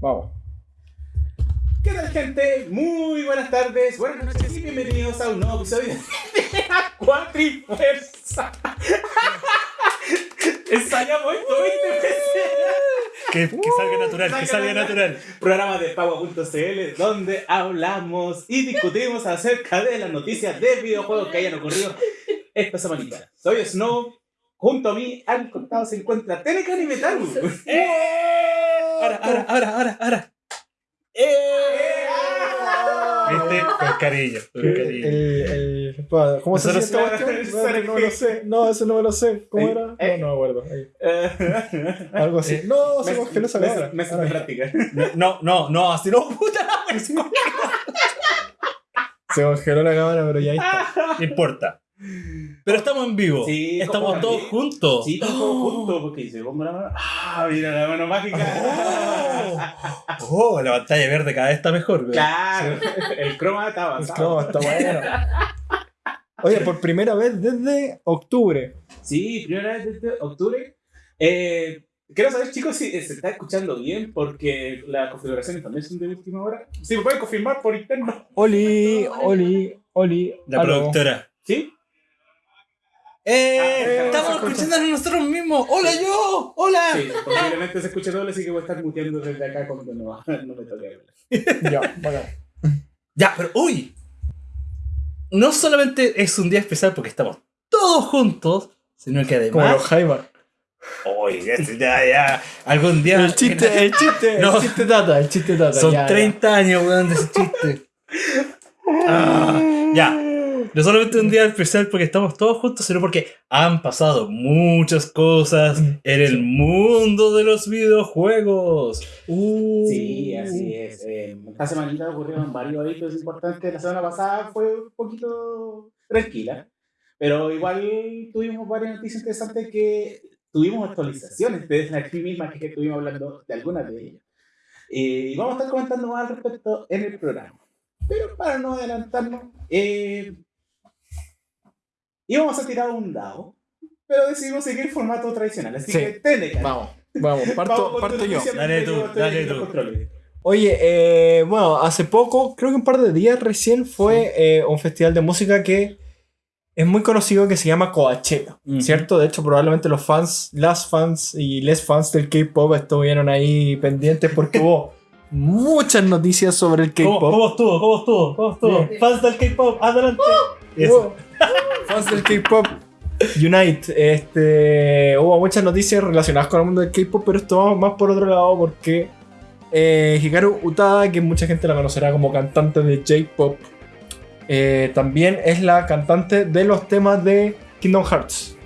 Vamos. ¿Qué tal, gente? Muy buenas tardes, buenas noches y bienvenidos a un nuevo episodio de la Cuatrifuerza. Ensayamos esto 20 veces. Que, que salga natural, que salga natural. Programa de Paua.cl donde hablamos y discutimos acerca de las noticias de videojuegos que hayan ocurrido esta semanita. Soy Snow. Junto a mí, al costado se encuentra Telecan y Metal. Ahora, ahora, ahora, ahora, ahora. ¿Viste? Con cariño, con El, cariño. el- ¿Cómo se cuestión? No, no me lo sé. No, eso no me lo sé. ¿Cómo Ey, era? No, ey. no me acuerdo. Eh, Algo así. No, se congeló esa cámara. meses de práctica. No, no, no, así no, puta. Se congeló la cámara, pero ya está. No importa. Pero estamos en vivo. Sí, estamos todos también. juntos. Sí, todos juntos, porque se pongo la mano. ¡Ah! Mira la mano mágica. Oh, oh, la pantalla verde cada vez está mejor. güey. Claro, el croma está El avanzado. cromo está bueno. Oye, por primera vez desde octubre. Sí, primera vez desde octubre. Eh, quiero saber, chicos, si se está escuchando bien, porque las configuraciones también son de última hora. Si me pueden confirmar por interno. Oli, Oli, Oli. La productora. ¿Sí? ¡Eh! Ah, estamos se escucha. escuchándonos nosotros mismos. ¡Hola yo! ¡Hola! Sí, posiblemente se escuche doble, así que voy a estar muteando desde acá cuando no, no me toque hablar. Ya, bacán. Ya, pero uy. No solamente es un día especial porque estamos todos juntos, sino que Como los además. Jaimar. Uy, ya, ya, ya. Algún día. El chiste, el chiste, No. el chiste tata, el chiste tata. Son ya, ya. 30 años, weón, de ese chiste. Ah, ya. No solamente un día especial porque estamos todos juntos, sino porque han pasado muchas cosas en el mundo de los videojuegos. Uh. Sí, así es. Eh, esta semanita ocurrieron varios eventos importantes. La semana pasada fue un poquito tranquila, pero igual tuvimos varias noticias interesantes que tuvimos actualizaciones de aquí misma que estuvimos hablando de algunas de ellas. Eh, y vamos a estar comentando más al respecto en el programa. Pero para no adelantarnos, eh, íbamos a tirar un dado, pero decidimos seguir el formato tradicional. Así Sí. que, Teneca. Vamos, vamos, parto, Vamos parto yo. Dale tú, dale tú. Oye, eh, bueno, hace poco, creo que un par de días recién fue eh, un festival de música que es muy conocido que se llama Coachella. ¿cierto? De hecho, probablemente los fans, las fans y les fans del K-pop estuvieron ahí pendientes porque hubo muchas noticias sobre el ¿Cómo, K-pop. cómo estuvo? ¿Cómo estuvo? ¿Cómo estuvo? Bien. Fans del K-pop, adelante. Eso. Fans del K-pop Unite. Este, hubo muchas noticias relacionadas con el mundo del K-pop, pero esto va más por otro lado porque eh, Hikaru Utada, que mucha gente la conocerá como cantante de J-pop, eh, también es la cantante de los temas de Kingdom Hearts.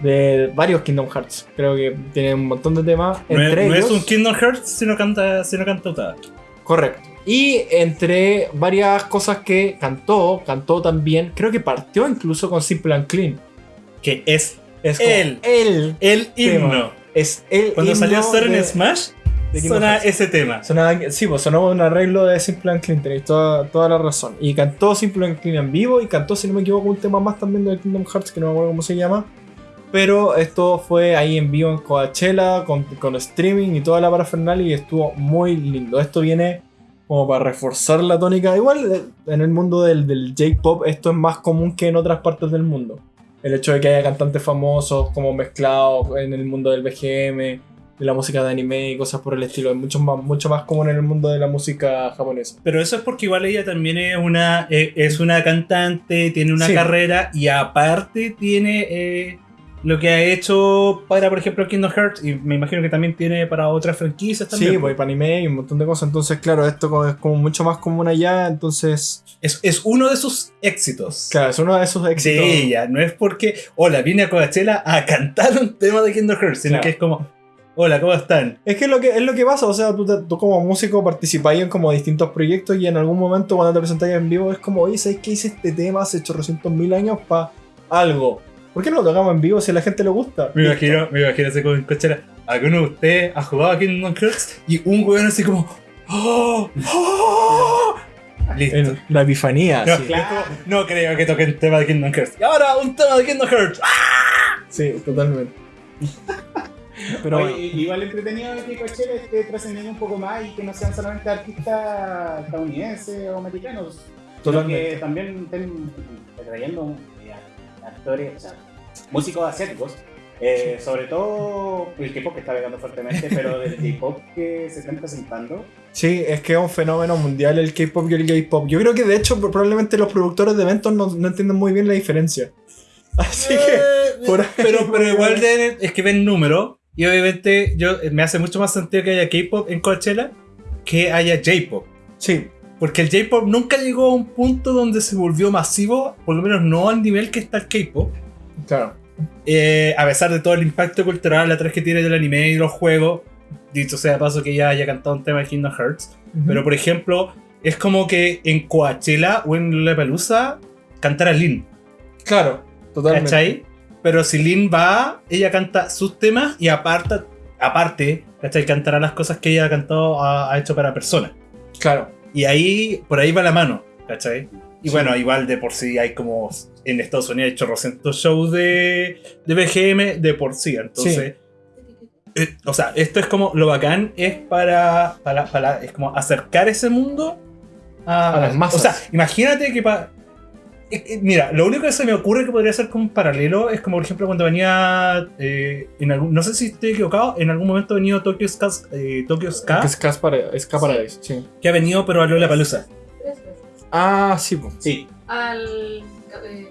De varios Kingdom Hearts. Creo que tiene un montón de temas. No, es- entre no ellos, es un Kingdom Hearts, sino canta, sino canta Utada. Correcto. Y entre varias cosas que cantó, cantó también, creo que partió incluso con Simple and Clean. Que es Es Él. el el himno. Tema. es el Cuando himno salió Star en Smash, Hearts. ese tema. Sonaba- sí, pues sonó un arreglo de Simple and Clean, tenéis toda, toda la razón. Y cantó Simple and Clean en vivo y cantó, si no me equivoco, un tema más también de Kingdom Hearts que no me acuerdo cómo se llama. Pero esto fue ahí en vivo en Coachella, con, con streaming y toda la parafernalia y estuvo muy lindo. Esto viene como para reforzar la tónica. Igual eh, en el mundo del, del J-pop esto es más común que en otras partes del mundo. El hecho de que haya cantantes famosos como mezclados en el mundo del BGM, de la música de anime y cosas por el estilo. Es mucho más, mucho más común en el mundo de la música japonesa. Pero eso es porque igual ella también es una, eh, es una cantante, tiene una Sí. carrera y aparte tiene eh, lo que ha hecho para, por ejemplo, Kingdom Hearts y me imagino que también tiene para otras franquicias también. Sí, pues para anime y un montón de cosas. Entonces, claro, esto es como mucho más común allá. Entonces, Es, es uno de sus éxitos. claro, es uno de esos éxitos. De ella, no es porque, hola, vine a Coachella a cantar un tema de Kingdom Hearts, sino Claro. que es como, hola, ¿cómo están? Es que es lo que, es lo que pasa, o sea, tú, tú como músico participáis en como distintos proyectos y en algún momento cuando te presentáis en vivo es como, oye, ¿sabes qué hice este tema hace 800 mil años para algo? ¿Por qué no lo tocamos en vivo si a la gente le gusta? Me imagino, me imagino así como en Coachella, alguno de ustedes ha jugado a Kingdom Hearts y un weón así como, ¡Oh! ¡Oh! Listo. En la epifanía, No, sí. claro. no creo que toquen tema de Kingdom Hearts. Y ahora un tema de Kingdom Hearts. ¡Ah! Sí, totalmente. Pero Oye, bueno. igual entretenido que Coachella esté trascendiendo un poco más y que no sean solamente artistas estadounidenses o americanos, sino Totalmente. que también estén trayendo actores, o sea, músicos asiáticos. Eh, sobre todo el K-pop que está pegando fuertemente, pero del K-pop que se están presentando. Sí, es que es un fenómeno mundial el K-pop y el K-pop. Yo creo que de hecho probablemente los productores de eventos no, no entienden muy bien la diferencia. Así que por ahí- pero, pero igual de- es que ven números. Y obviamente yo, me hace mucho más sentido que haya K-pop en Coachella que haya J-pop. sí, Porque el J-pop nunca llegó a un punto donde se volvió masivo, por lo menos no al nivel que está el K-pop. claro. Eh, a pesar de todo el impacto cultural atrás que tiene del anime y de los juegos. Dicho sea paso que ya haya cantado un tema de Kingdom Hearts. Pero por ejemplo, es como que en Coachella o en Lollapalooza cantara Lin. Claro, totalmente. ¿Cachai? Pero si Lin va, ella canta sus temas y aparta, aparte, ¿cachai? Cantará las cosas que ella ha cantado, ha, ha hecho para personas. Claro. Y ahí, por ahí va la mano, ¿cachai? Y Sí. bueno, igual de por sí hay como en Estados Unidos hay chorrocientos shows de, de BGM de por sí. Entonces, eh, o sea, esto es como lo bacán es para, para, para- es como acercar ese mundo a, A las masas. O sea, imagínate que para. Mira, lo único que se me ocurre que podría ser como un paralelo es como por ejemplo cuando venía eh, en algún, no sé si estoy equivocado, en algún momento ha venido Tokyo Ska, eh, Tokyo Ska Que es Ska Para- Ska Paradise, sí. que ha venido pero a Lola Palusa. Tres veces. Ah, sí, po. Sí, Al eh,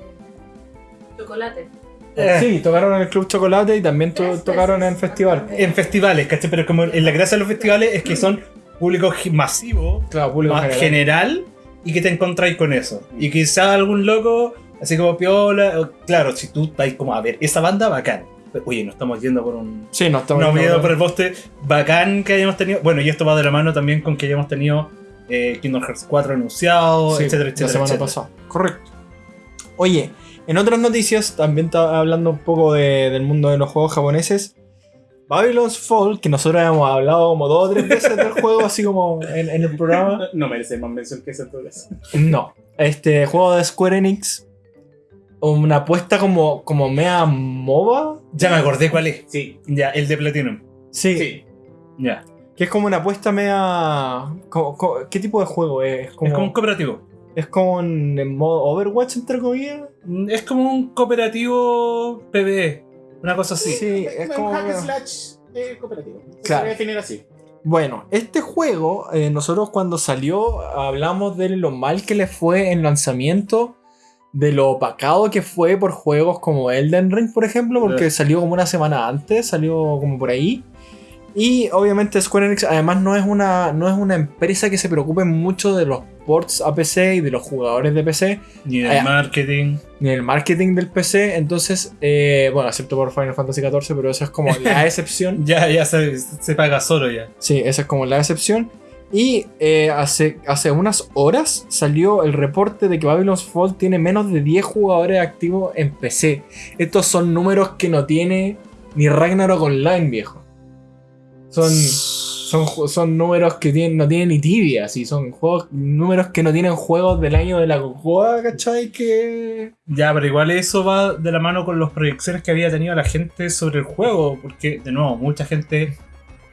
chocolate. Eh. Sí, tocaron en el Club Chocolate y también to- Tres tocaron en festival. En festivales, ¿cachai? Pero como en la gracia de los festivales es que son público masivo, Claro, público más general. general, y que te encontráis con eso. Y quizá algún loco, así como piola, o- claro, si tú estás como a ver esa banda, bacán. Oye, nos estamos yendo por un. Sí, no estamos No, miedo por el poste, bacán que hayamos tenido. Bueno, y esto va de la mano también con que hayamos tenido eh, Kingdom Hearts 4 anunciado, Sí, etcétera, La etcétera. semana etcétera. pasada. Correcto. Oye, en otras noticias, también está hablando un poco de- del mundo de los juegos japoneses. Babylon's Fall, que nosotros hemos hablado como dos o tres veces del juego, así como en, en el programa. no merece más mención que eso en todo caso. No. Este juego de Square Enix, una apuesta como, como mea MOBA. Ya me acordé cuál es. Sí, Ya, el de Platinum. Sí, sí. Ya. que es como una apuesta mea. ¿Qué tipo de juego es? Es como, Es como un cooperativo. es como en, en modo Overwatch, entre comillas. Es como un cooperativo PvE. Una cosa así. Sí, es un como. hack slash eh, cooperativo. Se Claro. puede definir así. Bueno, este juego, eh, nosotros cuando salió hablamos de lo mal que le fue en lanzamiento, de lo opacado que fue por juegos como Elden Ring, por ejemplo, porque Eh. salió como una semana antes, salió como por ahí. Y obviamente Square Enix además no es una, no es una empresa que se preocupe mucho de los ports a PC y de los jugadores de PC, Ni el Ah, ya. marketing. ni el marketing del PC. Entonces, eh, bueno, excepto por Final Fantasy XIV, pero eso es como la excepción. Ya, ya se, se paga solo ya. Sí, esa es como la excepción. Y eh, hace, hace unas horas salió el reporte de que Babylon's Fall tiene menos de 10 jugadores activos en PC. Estos son números que no tiene ni Ragnarok Online, viejo. Son, son, son números que tienen, no tienen ni tibia, sí, son juegos, números que no tienen juegos del año de la cocoa, ¿cachai? Que... Ya, pero igual eso va de la mano con las proyecciones que había tenido la gente sobre el juego. Porque, de nuevo, mucha gente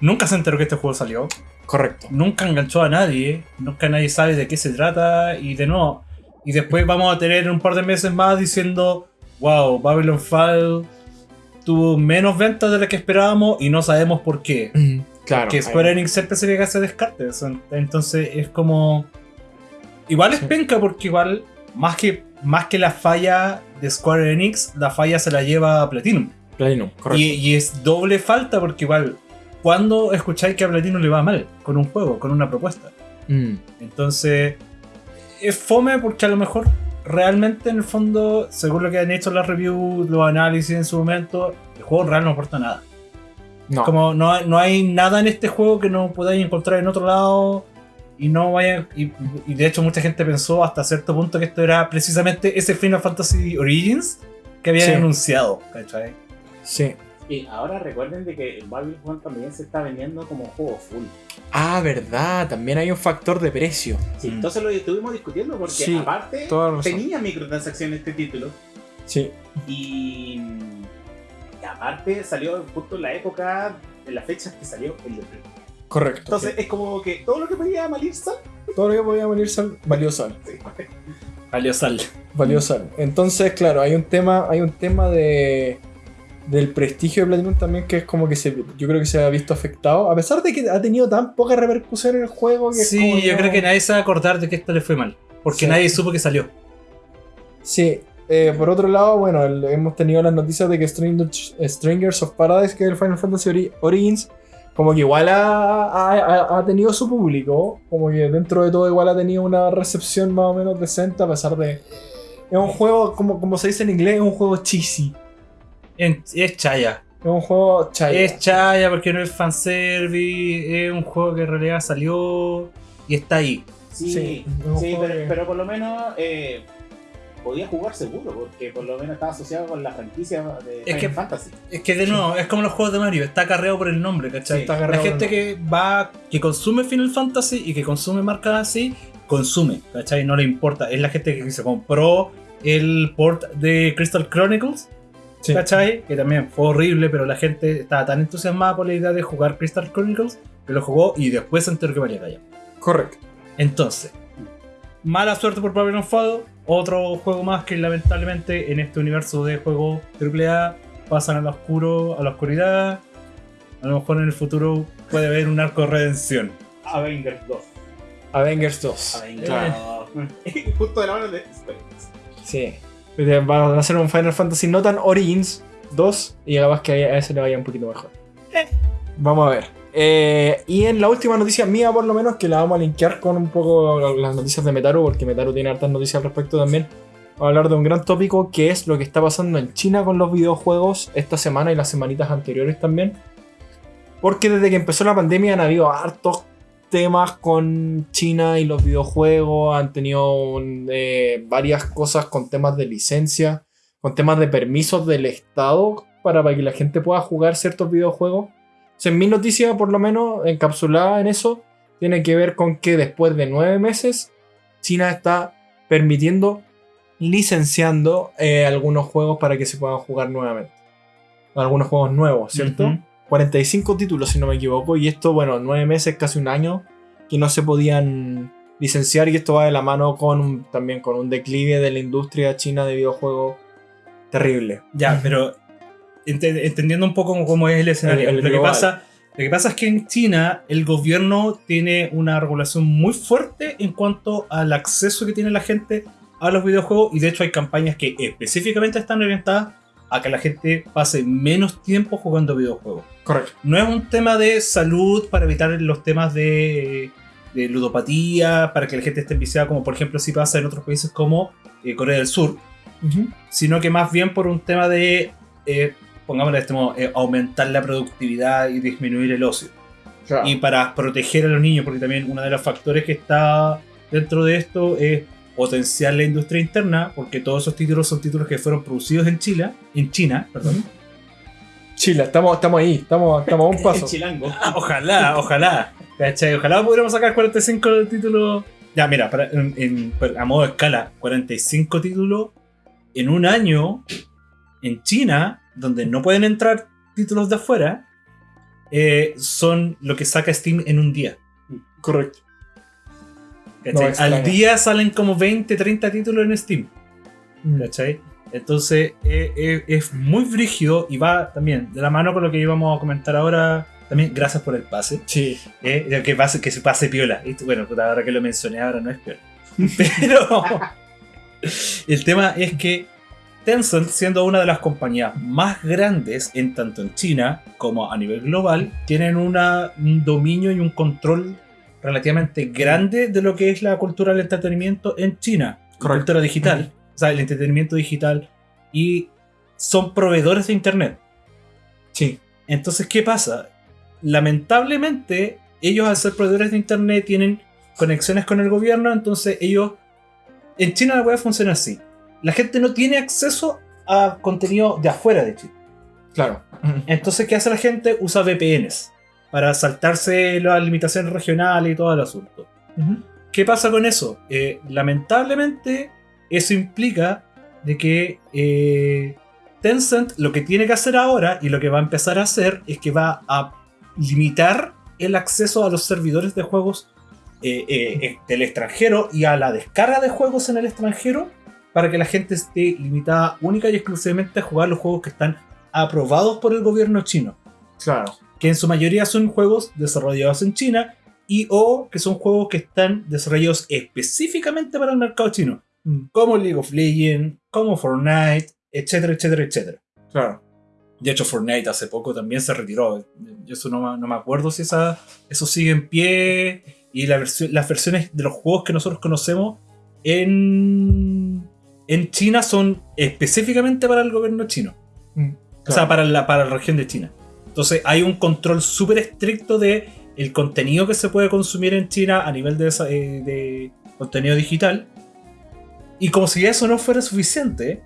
nunca se enteró que este juego salió. Correcto. Nunca enganchó a nadie. Nunca nadie sabe de qué se trata. Y de nuevo. Y después vamos a tener un par de meses más diciendo: Wow, Babylon Fall tuvo menos ventas de las que esperábamos y no sabemos por qué. Claro. que Square Enix siempre se llega a ese descarte. eso- Entonces es como. Igual es Sí. penca porque igual, más que, más que la falla de Square Enix, la falla se la lleva a Platinum. Platinum, correcto. Y, y es doble falta porque igual, cuando escucháis que a Platinum le va mal con un juego, con una propuesta? Mm. Entonces, es fome porque a lo mejor realmente en el fondo, según lo que han hecho las reviews, los análisis en su momento, el juego real no aporta nada. No. Como no no hay nada en este juego que no podáis encontrar en otro lado. Y no vaya. Y, y de hecho, mucha gente pensó hasta cierto punto que esto era precisamente ese Final Fantasy Origins que habían Sí. anunciado. ¿cachai? Sí. Y ahora recuerden de que el Babylon también se está vendiendo como juego full. Ah, verdad, también hay un factor de precio. Sí, Mm. Entonces lo estuvimos discutiendo porque Sí, aparte tenía microtransacciones este título Sí. y, aparte salió justo en la época, en las fechas que salió el de. Correcto. Entonces es como que todo lo que podía malir sal. todo lo que podía venir sal, valió sal. Sí. Valió sal. Valió sal. Entonces, claro, hay un tema, hay un tema de del prestigio de Platinum también que es como que se, yo creo que se ha visto afectado, a pesar de que ha tenido tan poca repercusión en el juego que es Sí, como yo no- creo que nadie se va a acordar de que esto le fue mal. Porque Sí. nadie supo que salió. Sí. eh, por otro lado, bueno, el- hemos tenido las noticias de que Strangers, Strangers of Paradise, que es el Final Fantasy Ori- Origins, como que igual ha, ha- ha- ha tenido su público, como que dentro de todo igual ha tenido una recepción más o menos decente, a pesar de... Es un juego, como, como se dice en inglés, es un juego cheesy. En- es Chaya. Es un juego chaya. Es Chaya porque no es fanservice. Es un juego que en realidad salió y está ahí. Sí, Sí, pero, que- pero por lo menos eh, podía jugar seguro, porque por lo menos estaba asociado con la franquicia de Final que- Fantasy. Es que de nuevo, es como los juegos de Mario, está carreado por el nombre, ¿cachai? Sí, está la gente que va, que consume Final Fantasy y que consume marcas así, consume, ¿cachai? No le importa. Es la gente que se compró el port de Crystal Chronicles, Sí. ¿cachai? Que también fue horrible, pero la gente estaba tan entusiasmada por la idea de jugar Crystal Chronicles que lo jugó y después se enteró que valía callar. Correcto. Entonces, mala suerte por Babylon Fall, otro juego más que lamentablemente en este universo de juegos AAA pasan a lo oscuro, a la oscuridad. A lo mejor en el futuro puede haber un arco de redención. Avengers 2. Avengers 2. Avengers Claro. 2. Justo de la mano de. Sí. Pues Va a hacer un Final Fantasy no tan Origins 2 y capaz que a ese le vaya un poquito mejor. Vamos a ver. Eh, y en la última noticia mía, por lo menos, que la vamos a linkear con un poco las noticias de Metaru, porque Metaru tiene hartas noticias al respecto también. Vamos a hablar de un gran tópico que es lo que está pasando en China con los videojuegos esta semana y las semanitas anteriores también. Porque desde que empezó la pandemia han habido hartos temas con China y los videojuegos, han tenido eh, varias cosas con temas de licencia, con temas de permisos del Estado para, que la gente pueda jugar ciertos videojuegos. O sea, en mi noticia, por lo menos, encapsulada en eso, tiene que ver con que después de nueve meses, China está permitiendo, licenciando eh, algunos juegos para que se puedan jugar nuevamente. Algunos juegos nuevos, ¿cierto? 45 títulos, si no me equivoco. Y esto, bueno, nueve meses, casi un año, que no se podían licenciar. Y esto va de la mano con un- también con un declive de la industria china de videojuegos terrible. Ya, pero ente- entendiendo un poco cómo es el escenario. El- el lo, que pasa, lo que pasa es que en China el gobierno tiene una regulación muy fuerte en cuanto al acceso que tiene la gente a los videojuegos y de hecho hay campañas que específicamente están orientadas a que la gente pase menos tiempo jugando videojuegos. Correcto. No es un tema de salud para evitar los temas de, de ludopatía, para que la gente esté enviciada, como por ejemplo si pasa en otros países como eh, Corea del Sur, sino que más bien por un tema de, eh, pongámoslo de este modo, eh, aumentar la productividad y disminuir el ocio. Claro. Y para proteger a los niños, porque también uno de los factores que está dentro de esto es potenciar la industria interna, porque todos esos títulos son títulos que fueron producidos en China, en China, perdón. Chile, estamos, estamos ahí, estamos, estamos a un paso. chilango. Ah, ojalá, ojalá. ¿Cachai? Ojalá pudiéramos sacar 45 títulos. Ya, mira, para- en- en- a modo de escala, 45 títulos en un año en China, donde no pueden entrar títulos de afuera, eh, son lo que saca Steam en un día. Correcto. ¿cachai? No. Al día salen como 20, 30 títulos en Steam. Mm. ¿cachai? Entonces eh, eh, es muy brígido y va también de la mano con lo que íbamos a comentar ahora. También gracias por el pase. Sí. Eh, que, pase, que se pase piola. Y Bueno, ahora que lo mencioné, ahora no es piola. Pero el tema es que Tencent, siendo una de las compañías más grandes en tanto en China como a nivel global, tienen una- un dominio y un control relativamente grande de lo que es la cultura del entretenimiento en China. Correcto. cultura digital, o sea, el entretenimiento digital. Y son proveedores de Internet. Sí. Entonces, ¿qué pasa? Lamentablemente, ellos al ser proveedores de internet tienen conexiones con el gobierno, entonces ellos... En China la web funciona así. La gente no tiene acceso a contenido de afuera de China. Claro. Entonces, ¿qué hace la gente? Usa VPNs para saltarse las limitaciones regionales y todo el asunto. ¿Qué pasa con eso? Eh, lamentablemente, eso implica de que eh, Tencent lo que tiene que hacer ahora y lo que va a empezar a hacer es que va a limitar el acceso a los servidores de juegos eh, eh, del extranjero y a la descarga de juegos en el extranjero para que la gente esté limitada única y exclusivamente a jugar los juegos que están aprobados por el gobierno chino. Claro. Que en su mayoría son juegos desarrollados en China y o que son juegos que están desarrollados específicamente para el mercado chino. Mm, Como League of Legends, como Fortnite, etcétera, etcétera, etcétera. Claro. De hecho, Fortnite hace poco también se retiró. Yo eso no, me- no me acuerdo si esa, eso sigue en pie. Y la las versiones de los juegos que nosotros conocemos en, en China son específicamente para el gobierno chino. Mm, O sea, para la, para la región de China. Entonces hay un control súper estricto de el contenido que se puede consumir en China a nivel de, eh, de contenido digital. Y como si eso no fuera suficiente,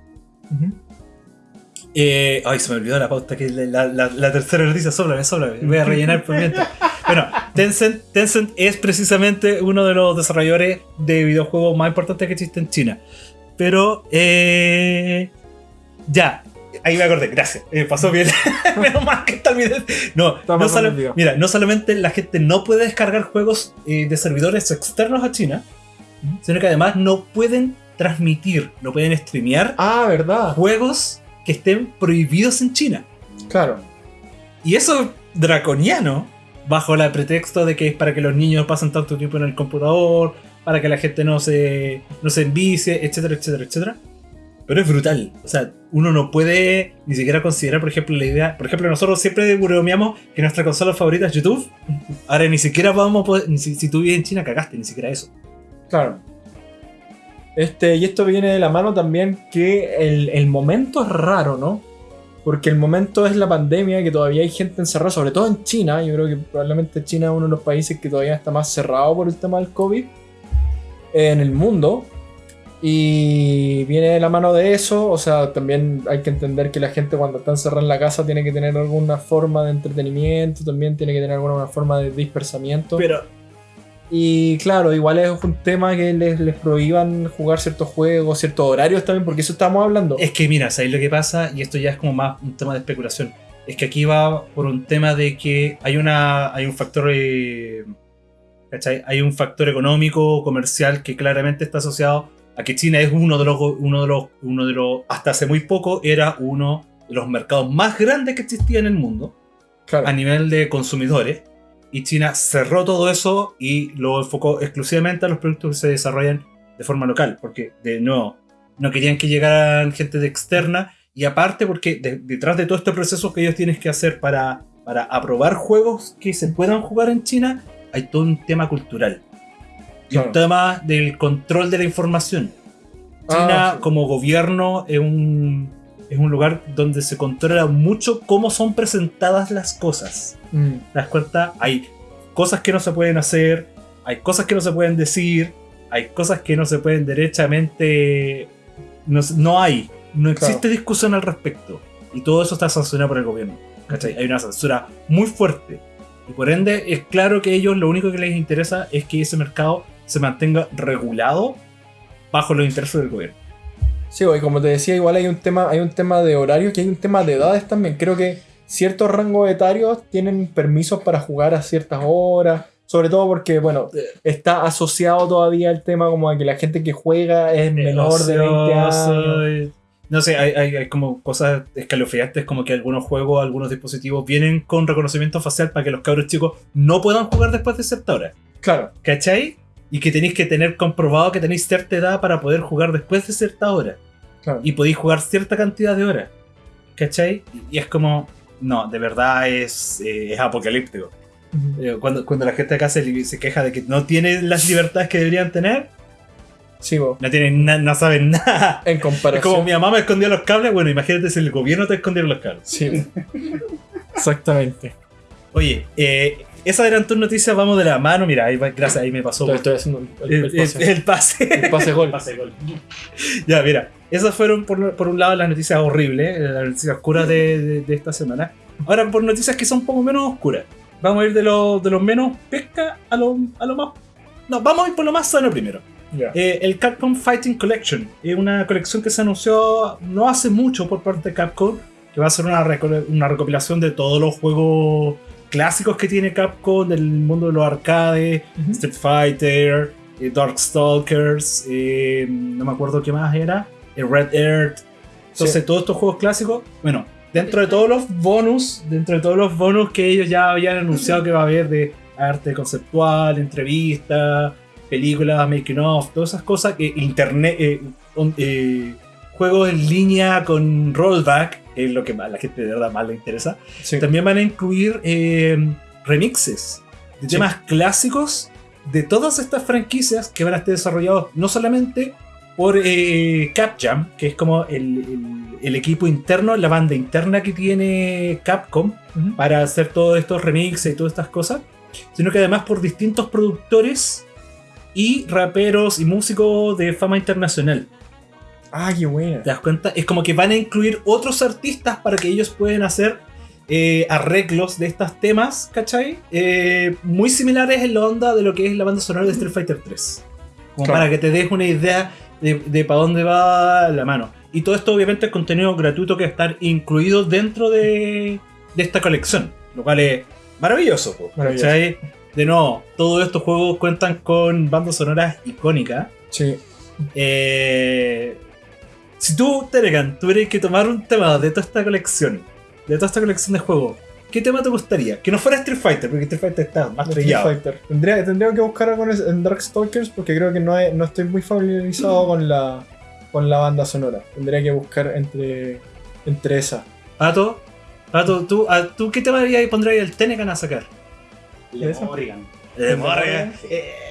eh, ay, se me olvidó la pauta, que la, la- la tercera noticia, sóplame, sóplame. Voy a rellenar por mientras. Bueno, Tencent, Tencent es precisamente uno de los desarrolladores de videojuegos más importantes que existe en China. Pero, eh, ya, ahí me acordé, gracias. eh, pasó bien. Menos mal que está el video. No, solo- mira, no solamente la gente no puede descargar juegos eh, de servidores externos a China, sino que además no pueden transmitir, no pueden streamear Ah, verdad. juegos que estén prohibidos en China. Claro. Y eso es draconiano, bajo el pretexto de que es para que los niños pasen tanto tiempo en el computador, para que la gente no se, no se envicie, etcétera, etcétera, etcétera. Pero es brutal. O sea, uno no puede ni siquiera considerar, por ejemplo, la idea. Por ejemplo, nosotros siempre bromeamos que nuestra consola favorita es YouTube. Ahora ni siquiera vamos a poder. Si, si tú vives en China, cagaste, ni siquiera eso. Claro. Este, y esto viene de la mano también que el, el momento es raro, ¿no? Porque el momento es la pandemia, que todavía hay gente encerrada, sobre todo en China. Yo creo que probablemente China es uno de los países que todavía está más cerrado por el tema del COVID en el mundo. Y viene de la mano de eso, o sea, también hay que entender que la gente cuando está encerrada en la casa tiene que tener alguna forma de entretenimiento, también tiene que tener alguna forma de dispersamiento. Pero Y claro, igual es un tema que les, les prohíban jugar ciertos juegos, ciertos horarios también, porque eso estamos hablando. Es que mira, ¿sabéis lo que pasa? Y esto ya es como más un tema de especulación. Es que aquí va por un tema de que hay una. hay un factor. eh, ¿cachai? Hay un factor económico, comercial, que claramente está asociado a que China es uno de los. uno de los. uno de los. hasta hace muy poco era uno de los mercados más grandes que existía en el mundo. Claro. a nivel de consumidores. Y China cerró todo eso y lo enfocó exclusivamente a los productos que se desarrollan de forma local. Porque, de nuevo, no querían que llegaran gente de externa. Y aparte, porque de- detrás de todo este proceso que ellos tienen que hacer para, para aprobar juegos que se puedan jugar en China, hay todo un tema cultural. Y Claro. un tema del control de la información. China, Ah, sí. como gobierno, es un, es un lugar donde se controla mucho cómo son presentadas las cosas. Mm, ¿Te das cuenta? Hay cosas que no se pueden hacer, hay cosas que no se pueden decir, hay cosas que no se pueden derechamente... No, hay, no existe Claro. discusión al respecto. Y todo eso está sancionado por el gobierno. ¿cachai? Hay una censura muy fuerte. Y por ende es claro que ellos lo único que les interesa es que ese mercado se mantenga regulado bajo los intereses del gobierno. Sí, y como te decía, igual hay un tema, hay un tema de horario, que hay un tema de edades también. Creo que ciertos rangos etarios tienen permisos para jugar a ciertas horas. Sobre todo porque, bueno, está asociado todavía el tema como a que la gente que juega es menor de 20 años. años. No sé, hay, hay- hay como cosas escalofriantes como que algunos juegos, algunos dispositivos vienen con reconocimiento facial para que los cabros chicos no puedan jugar después de cierta hora. Claro, ¿Cachai? Y que tenéis que tener comprobado que tenéis cierta edad para poder jugar después de cierta hora. Claro. Y podéis jugar cierta cantidad de horas. ¿Cachai? Y es como... No, de verdad es, eh, es apocalíptico. Eh, Cuando, cuando la gente acá se, se queja de que no tiene las libertades que deberían tener, Sí, bo, no tienen no saben nada. en Es comparación. como mi mamá me escondía los cables, bueno, imagínate si el gobierno te escondiera los cables. Sí, exactamente. Oye, eh, esas eran tus noticias, vamos de la mano, mira, ahí gracias, ahí me pasó Estoy, estoy haciendo el, el, el el- pase, el pase. gol. ya, mira, esas fueron por, por un lado las noticias horribles, eh, las noticias oscuras de, de- de esta semana. Ahora por noticias que son un poco menos oscuras. Vamos a ir de lo, de lo menos pesca a lo, a lo más... No, vamos a ir por lo más sano primero. Ya. Eh, el Capcom Fighting Collection es una colección que se anunció no hace mucho por parte de Capcom, que va a ser una, una recopilación de todos los juegos clásicos que tiene Capcom del mundo de los arcades. Street Fighter, eh, Darkstalkers, eh, no me acuerdo qué más era, eh, Red Earth. Entonces, Sí. todos estos juegos clásicos, bueno, dentro de todos los bonus, dentro de todos los bonus que ellos ya habían anunciado que va a haber de arte conceptual, entrevistas, películas, making of, todas esas cosas que internet, eh, on- eh, juegos en línea con rollback, es lo que a la gente de verdad más le interesa. Sí. También van a incluir eh, remixes de Sí. temas clásicos de todas estas franquicias que van a estar desarrollados no solamente por eh, Capjam, que es como el, el- el equipo interno, la banda interna que tiene Capcom para hacer todos estos remixes y todas estas cosas, sino que además por distintos productores y raperos y músicos de fama internacional. Ah, qué buena. ¿Te das cuenta? Es como que van a incluir otros artistas para que ellos puedan hacer eh, arreglos de estos temas, ¿cachai? Eh, muy similares en la onda de lo que es la banda sonora de Street Fighter 3. Como Claro. para que te des una idea de, de para dónde va la mano. Y todo esto obviamente es contenido gratuito que va a estar incluido dentro de, de esta colección. Lo cual es maravilloso, po, Maravilloso. ¿cachai? De nuevo, todos estos juegos cuentan con bandas sonoras icónicas. Sí. Eh, si tú, Teregan, tuvieras que tomar un tema de toda esta colección, de toda esta colección de juegos, ¿qué tema te gustaría? Que no fuera Street Fighter, porque Street Fighter está más Street trillado. Fighter. Tendría, tendría que buscar algo en Darkstalkers porque creo que no, he- no estoy muy familiarizado con la, con la banda sonora. Tendría que buscar entre, entre esa. Pato, Pato, ¿tú, a- ¿tú qué tema pondrías el Tenegan a sacar? Le ¿Esa? Morrigan. Eh, Morrigan.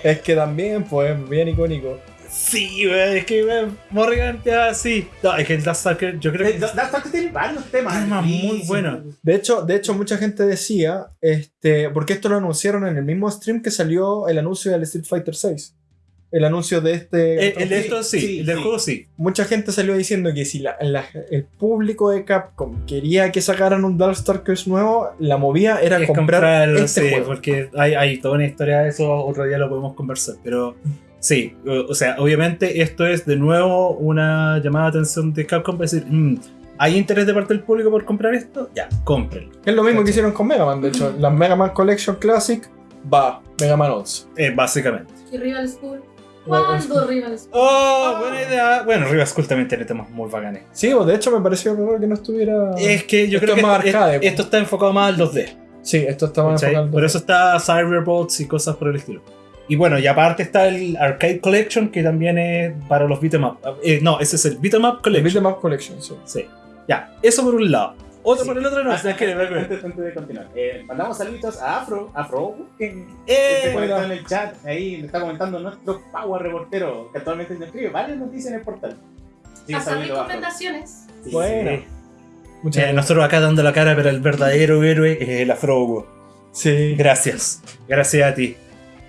Es que también, pues, bien icónico. Sí, güey, es que güey, Morrigan ya sí. No, es que el Last Stalker, yo creo Eh, que Dark Dark tiene varios temas. Temas muy difíciles. buenos. De hecho, de hecho, mucha gente decía, este, porque esto lo anunciaron en el mismo stream que salió el anuncio del Street Fighter 6. El anuncio de este. Eh, el de esto sí, sí, el del sí. juego sí. Mucha gente salió diciendo que si la- la- el público de Capcom quería que sacaran un Darkstalkers nuevo, la movía era Es comprar, comprar, este sí, juego. porque hay, hay toda una historia de eso, otro día lo podemos conversar, pero sí, o, o sea, obviamente esto es de nuevo una llamada de atención de Capcom para decir, "Mm, ¿hay interés de parte del público por comprar esto? Ya, cómprenlo. Es lo mismo que hicieron con Mega Man, de hecho. La Mega Man Collection Classic va Mega Man 11. Eh, básicamente. ¿Y Rival School? Rival ¿Cuándo Rival School? Oh, buena idea. Bueno, Riva School también tiene temas muy bacanes. Sí, de hecho me pareció raro que no estuviera. Es que yo Esto creo es que más esto, arcade, esto está enfocado más al 2D. Sí, esto estaba ¿cachai? enfocado. Por eso está Cyberbots y cosas por el estilo. Y bueno, y aparte está el Arcade Collection, que también es para los beat'em up. Eh, no, ese es el beat'em up collection. Beat'em Up Collection, sí. Sí. Ya, eso por un lado. Otro Sí. por el otro no. Ah, sea, que- antes, antes de continuar, eh, mandamos saluditos a Afro, Afro, que Eh, se en el chat, ahí le está comentando nuestro Power reportero, que actualmente nos escribe varias noticias en el portal. Afro. recomendaciones. Sí, Bueno. Sí. Muchas Eh, gracias. nosotros acá dando la cara, pero el verdadero héroe es el Afro. Sí. Gracias. Gracias a ti.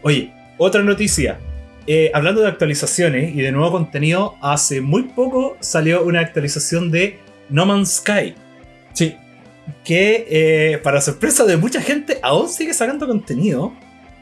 Oye, otra noticia. Eh, hablando de actualizaciones y de nuevo contenido, hace muy poco salió una actualización de No Man's Sky. Sí. que eh, para sorpresa de mucha gente aún sigue sacando contenido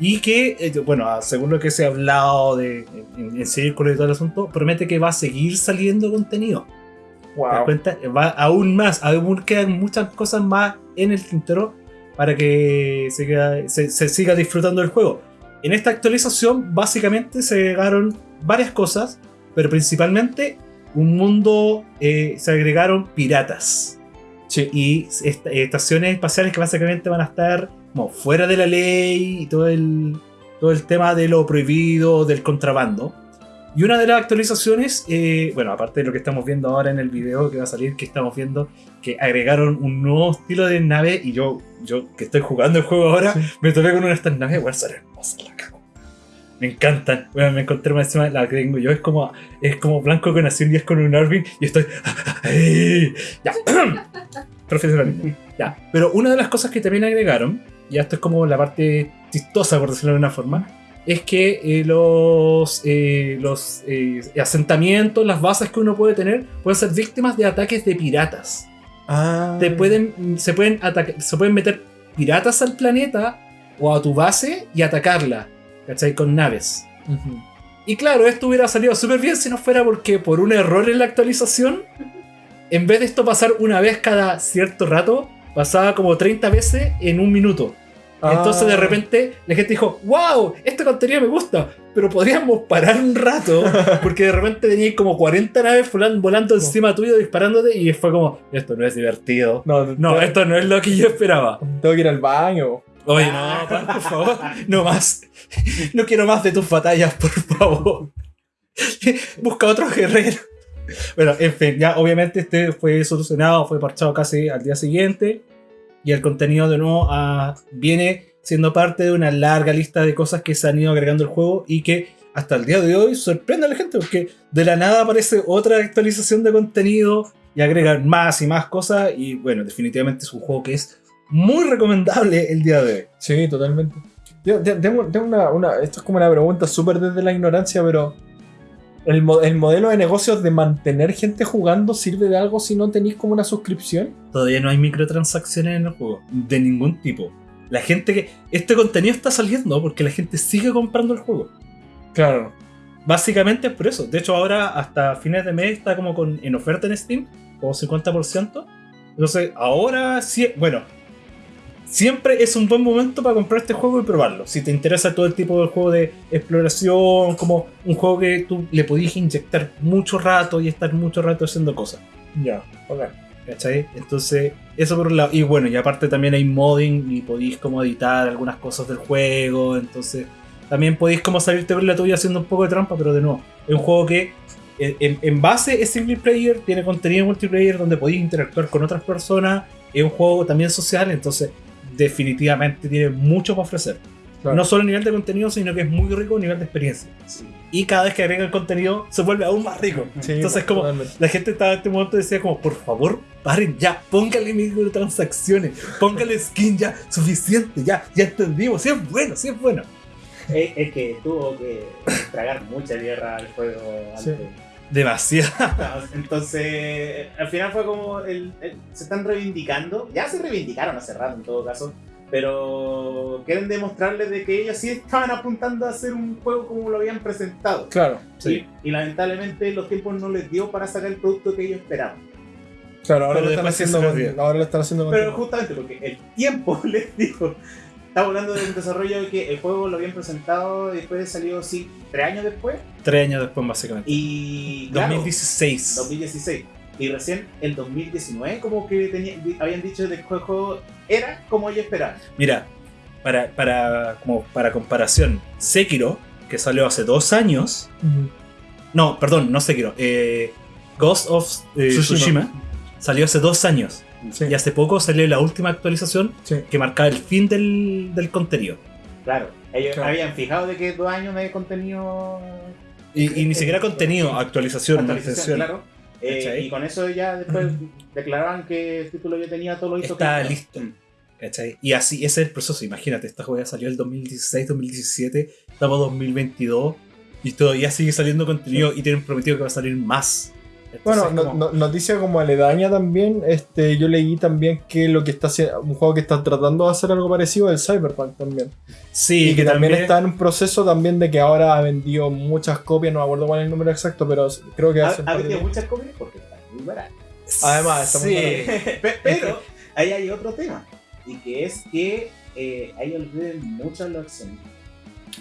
y que, eh, bueno, ah, según lo que se ha hablado de, en, en círculo y todo el asunto, promete que va a seguir saliendo contenido. ¿Te das Wow. cuenta? Va aún más, aún quedan muchas cosas más en el tintero para que se- se siga disfrutando del juego. En esta actualización básicamente se agregaron varias cosas, pero principalmente un mundo, eh, se agregaron piratas Sí. y est- estaciones espaciales que básicamente van a estar como fuera de la ley y todo el, todo el tema de lo prohibido, del contrabando. Y una de las actualizaciones, eh, bueno, aparte de lo que estamos viendo ahora en el video que va a salir, que estamos viendo que agregaron un nuevo estilo de nave y yo, yo que estoy jugando el juego ahora, Sí. me topé con una de estas naves, son hermosas, la cago. Me encantan. Bueno, me encontré más encima la que tengo yo. Es como, es como blanco con azul y es con un Arvin y estoy. Ya. Profesionalismo. Ya. Pero una de las cosas que también agregaron, y esto es como la parte chistosa, por decirlo de una forma, es que eh, los, eh, los eh, asentamientos, las bases que uno puede tener, pueden ser víctimas de ataques de piratas. Ah. Te pueden, se, pueden se pueden meter piratas al planeta o a tu base y atacarla, ¿cachai? Con naves. Y claro, esto hubiera salido súper bien si no fuera porque por un error en la actualización, en vez de esto pasar una vez cada cierto rato, pasaba como 30 veces en un minuto. Entonces de Ah. repente la gente dijo, wow, este contenido me gusta, pero podríamos parar un rato, porque de repente tenías como 40 naves volan- volando encima tuyo disparándote y fue como, esto no es divertido. No, No, esto no es lo que yo esperaba. tengo que ir al baño. Oye, no, Pan, por favor, no más. No quiero más de tus batallas, por favor. Busca otro guerrero. Bueno, en fin, ya obviamente este fue solucionado, fue parchado casi al día siguiente. Y el contenido de nuevo ah, viene siendo parte de una larga lista de cosas que se han ido agregando al juego y que hasta el día de hoy sorprende a la gente porque de la nada aparece otra actualización de contenido y agregan más y más cosas. Y bueno, definitivamente es un juego que es muy recomendable el día de hoy. Sí, totalmente. Yo te- tengo, tengo una, una- Esto es como una pregunta súper desde la ignorancia, pero. El, el modelo de negocios de mantener gente jugando sirve de algo si no tenéis como una suscripción? Todavía no hay microtransacciones en el juego, de ningún tipo. La gente que. Este contenido está saliendo porque la gente sigue comprando el juego. Claro. Básicamente es por eso. De hecho, ahora hasta fines de mes está como con, en oferta en Steam, como 50%. Entonces, ahora sí. Bueno, siempre es un buen momento para comprar este juego y probarlo. Si te interesa todo el tipo de juego de exploración, como un juego que tú le podías inyectar mucho rato y estar mucho rato haciendo cosas. Ya, ok. ¿Cachai? Entonces, eso por un lado. Y bueno, y aparte también hay modding y podéis como editar algunas cosas del juego. Entonces, también podéis como salirte con la tuya haciendo un poco de trampa, pero de nuevo, es un juego que en, en- en base es single player, tiene contenido multiplayer donde podéis interactuar con otras personas. Es un juego también social, entonces definitivamente tiene mucho para ofrecer. Claro. No solo a nivel de contenido, sino que es muy rico a nivel de experiencia. Sí. Y cada vez que agrega el contenido, se vuelve aún más rico. Sí, Entonces, como totalmente. la gente estaba en este momento decía como, por favor, paren ya, póngale microtransacciones, póngale skin ya, suficiente, ya, ya entendimos, si es bueno, si es bueno. Es, es que tuvo que tragar mucha tierra al juego Sí. antes. Demasiado. Entonces, al final fue como el, el- se están reivindicando. Ya se reivindicaron hace rato en todo caso. Pero quieren demostrarles de que ellos sí estaban apuntando a hacer un juego como lo habían presentado. Claro, Sí. Y, y lamentablemente los tiempos no les dio para sacar el producto que ellos esperaban. claro, ahora lo están haciendo ahora lo están haciendo Pero justamente porque el tiempo les dijo. Estamos hablando de un desarrollo que el juego lo habían presentado y después salió, sí, tres años después. Tres años después, básicamente. Y. claro, 2016. 2016. Y recién el 2019 como que tenía- habían dicho de que el juego era como ellos esperaban. Mira, para, para, como para comparación, Sekiro, que salió hace dos años, no, perdón, no Sekiro, eh, Ghost of eh, Tsushima. Tsushima salió hace dos años. Sí, Y hace poco salió la última actualización sí. que marcaba el fin del, del contenido. Claro, ellos Claro. habían fijado de que dos años no hay contenido. Y, y ni siquiera contenido, actualización, actualización, claro. Eh, y con eso ya después declaraban que el título ya tenía todo lo hizo Está que- listo. ¿Cachai? Y así ese es el proceso. Imagínate, esta juega salió el 2016, 2017, estamos 2022 y todavía sigue saliendo contenido y tienen prometido que va a salir más. Bueno, Entonces, no- como- no- noticia como aledaña también, este, yo leí también que lo que está haciendo, un juego que está tratando de hacer algo parecido es el Cyberpunk también. sí, y que también, está en un proceso también de que ahora ha vendido muchas copias, no me acuerdo cuál es el número exacto, pero creo que Ha, ha de vendido días. muchas copias porque está muy barato. Además, está muy Sí. Pe- Pero ahí hay otro tema. Y que es que eh, a ellos les deben mucho los accionistas.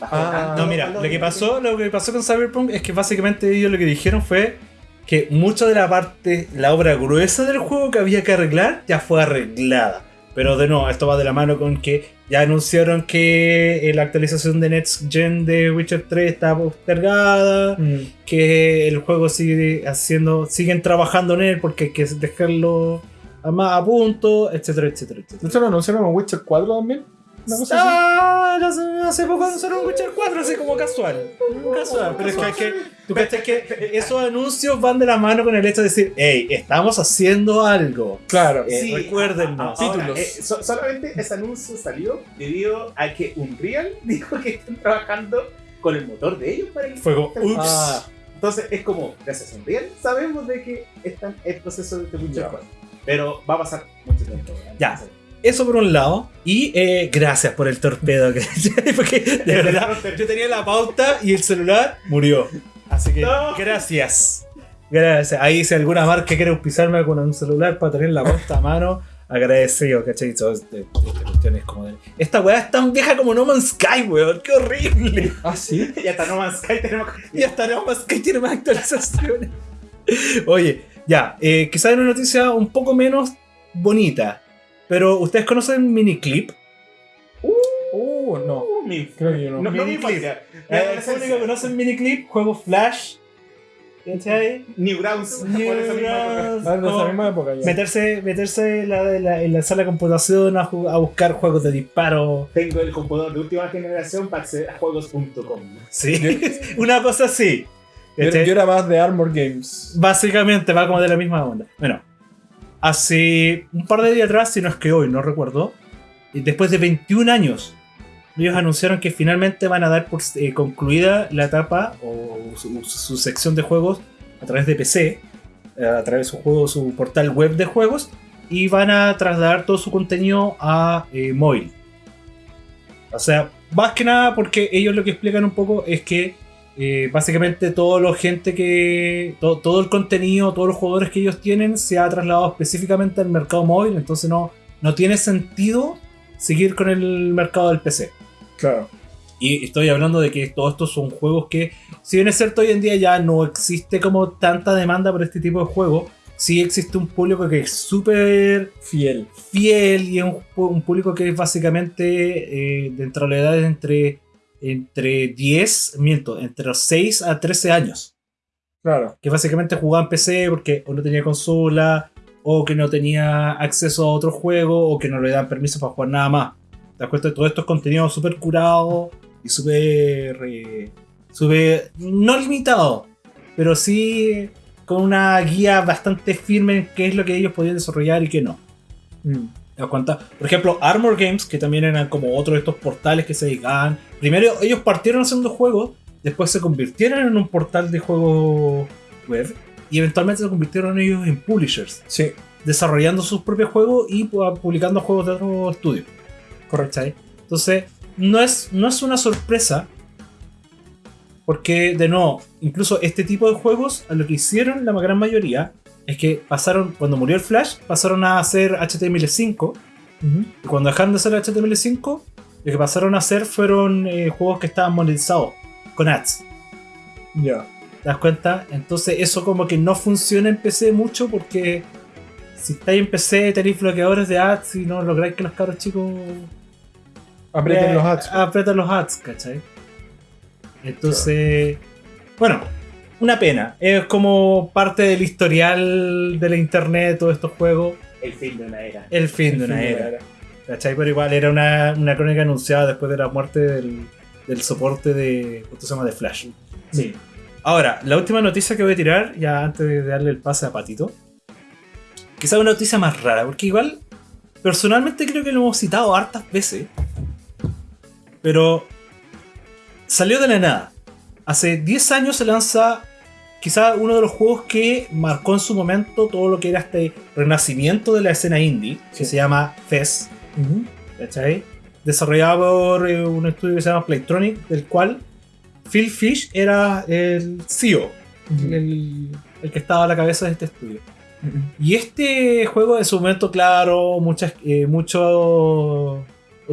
Ah. No, mira, lo que de- pasó, lo que pasó con Cyberpunk es que básicamente ellos lo que dijeron fue que mucha de la parte, la obra gruesa del juego que había que arreglar ya fue arreglada. Pero de nuevo, esto va de la mano con que ya anunciaron que eh, la actualización de Next Gen de Witcher 3 está postergada, Mm. que el juego sigue haciendo, siguen trabajando en él porque hay que dejarlo a más a punto, etcétera, etcétera, ¿De etcétera. hecho lo anunciaron en Witcher 4 también? Una cosa así. Ah, hace, hace poco anunciaron Witcher 4, así como casual. Casual, pero es que, hay que tú que esos anuncios van de la mano con el hecho de decir, hey, estamos haciendo algo. Claro. Eh, Sí, ahora, Títulos. eh, so- solamente ese anuncio salió debido a que Unreal dijo que están trabajando con el motor de ellos para el Fue como, ups. Ah, Entonces es como, gracias a Unreal, sabemos de que están en proceso de Witcher Ya. 4. Pero va a pasar mucho tiempo. Ya. Eso por un lado. Y eh, gracias por el torpedo. que- Porque de verdad, yo tenía la pauta y el celular murió. Así que No. gracias. Gracias. Ahí si alguna marca quiere auspiciarme con un celular para tener la pauta a mano, agradecido, ¿cachai? Este- esta cuestión es como de- Esta weá es tan vieja como No Man's Sky, weón. ¡Qué horrible! Ah, sí. Y hasta no más Sky tenemos Y hasta No Man's Sky tiene más actualizaciones. Oye, ya, eh, quizás una noticia un poco menos bonita. Pero ¿ustedes conocen Miniclip? Uh, no. Uh, mi- Creo que yo no. No, no mi Miniclip. infancia. Mi Eh, ¿El adolescencia. público conoce Miniclip? Juego Flash. ¿Cachai? Newgrounds. por esa misma época. Ah, de esa Como misma época ya. Meterse, meterse en, la, en la- en la sala de computación a, ju- a buscar juegos de disparo. Tengo el computador de última generación para acceder a juegos.com. Sí, una cosa así. Yo, ¿Cachai? yo era más de Armor Games. Básicamente va como de la misma onda. Bueno, hace un par de días atrás, si no es que hoy, no recuerdo, después de 21 años, ellos anunciaron que finalmente van a dar por eh, concluida la etapa o su, su sección de juegos a través de PC, eh, a través de su juego, su portal web de juegos, y van a trasladar todo su contenido a eh, móvil. O sea, más que nada porque ellos lo que explican un poco es que eh, básicamente todo lo gente que. to- todo el contenido, todos los jugadores que ellos tienen se ha trasladado específicamente al mercado móvil. Entonces no, no tiene sentido seguir con el mercado del PC. Claro. Y estoy hablando de que todos estos son juegos que, si bien es cierto, hoy en día ya no existe como tanta demanda por este tipo de juegos, sí existe un público que es súper Fiel. fiel y es un, un público que es básicamente eh, dentro de la edad entre, entre 10, miento, entre los 6 a 13 años. Claro. Que básicamente jugaba en PC porque o no tenía consola, o que no tenía acceso a otro juego, o que no le dan permiso para jugar nada más. ¿Te das cuenta? Todo esto es contenido súper curado y súper. eh, súper. no limitado, pero sí con una guía bastante firme en qué es lo que ellos podían desarrollar y qué no. Mm. ¿Te das cuenta? Por ejemplo, Armor Games, que también eran como otro de estos portales que se dedicaban. Primero, ellos partieron haciendo juegos, después se convirtieron en un portal de juegos web y eventualmente se convirtieron ellos en publishers, Sí, desarrollando sus propios juegos y pu- publicando juegos de otros estudios. correcto. Entonces, no es, no es una sorpresa. Porque, de nuevo, incluso este tipo de juegos, a lo que hicieron la gran mayoría, es que pasaron, cuando murió el Flash, pasaron a hacer HTML5. Ujú. Y cuando dejaron de hacer HTML5, lo que pasaron a hacer fueron eh, juegos que estaban monetizados, con ads. Ya. ¿Te das cuenta? Entonces eso como que no funciona en PC mucho porque si estáis en PC tenéis bloqueadores de ads y no lográis que los cabros chicos Aprieten eh, los ads. Apretan los ads, ¿cachai? Entonces, bueno, una pena. Es como parte del historial de la internet, todos estos juegos. El fin de una era. El fin de una era. ¿Cachai? Pero igual era una, una crónica anunciada después de la muerte del, del soporte de. ¿Cuánto se llama? De Flash. Sí. Ahora, la última noticia que voy a tirar, ya antes de darle el pase a Patito. Quizá una noticia más rara, porque igual, personalmente creo que lo hemos citado hartas veces. Pero salió de la nada. Hace 10 años se lanza quizá uno de los juegos que marcó en su momento todo lo que era este renacimiento de la escena indie, que se llama Fez. ¿Cachai? Desarrollado por eh, un estudio que se llama Playtronic, del cual Phil Fish era el CEO, el, el que estaba a la cabeza de este estudio. Y este juego en su momento, claro, muchas, eh, mucho,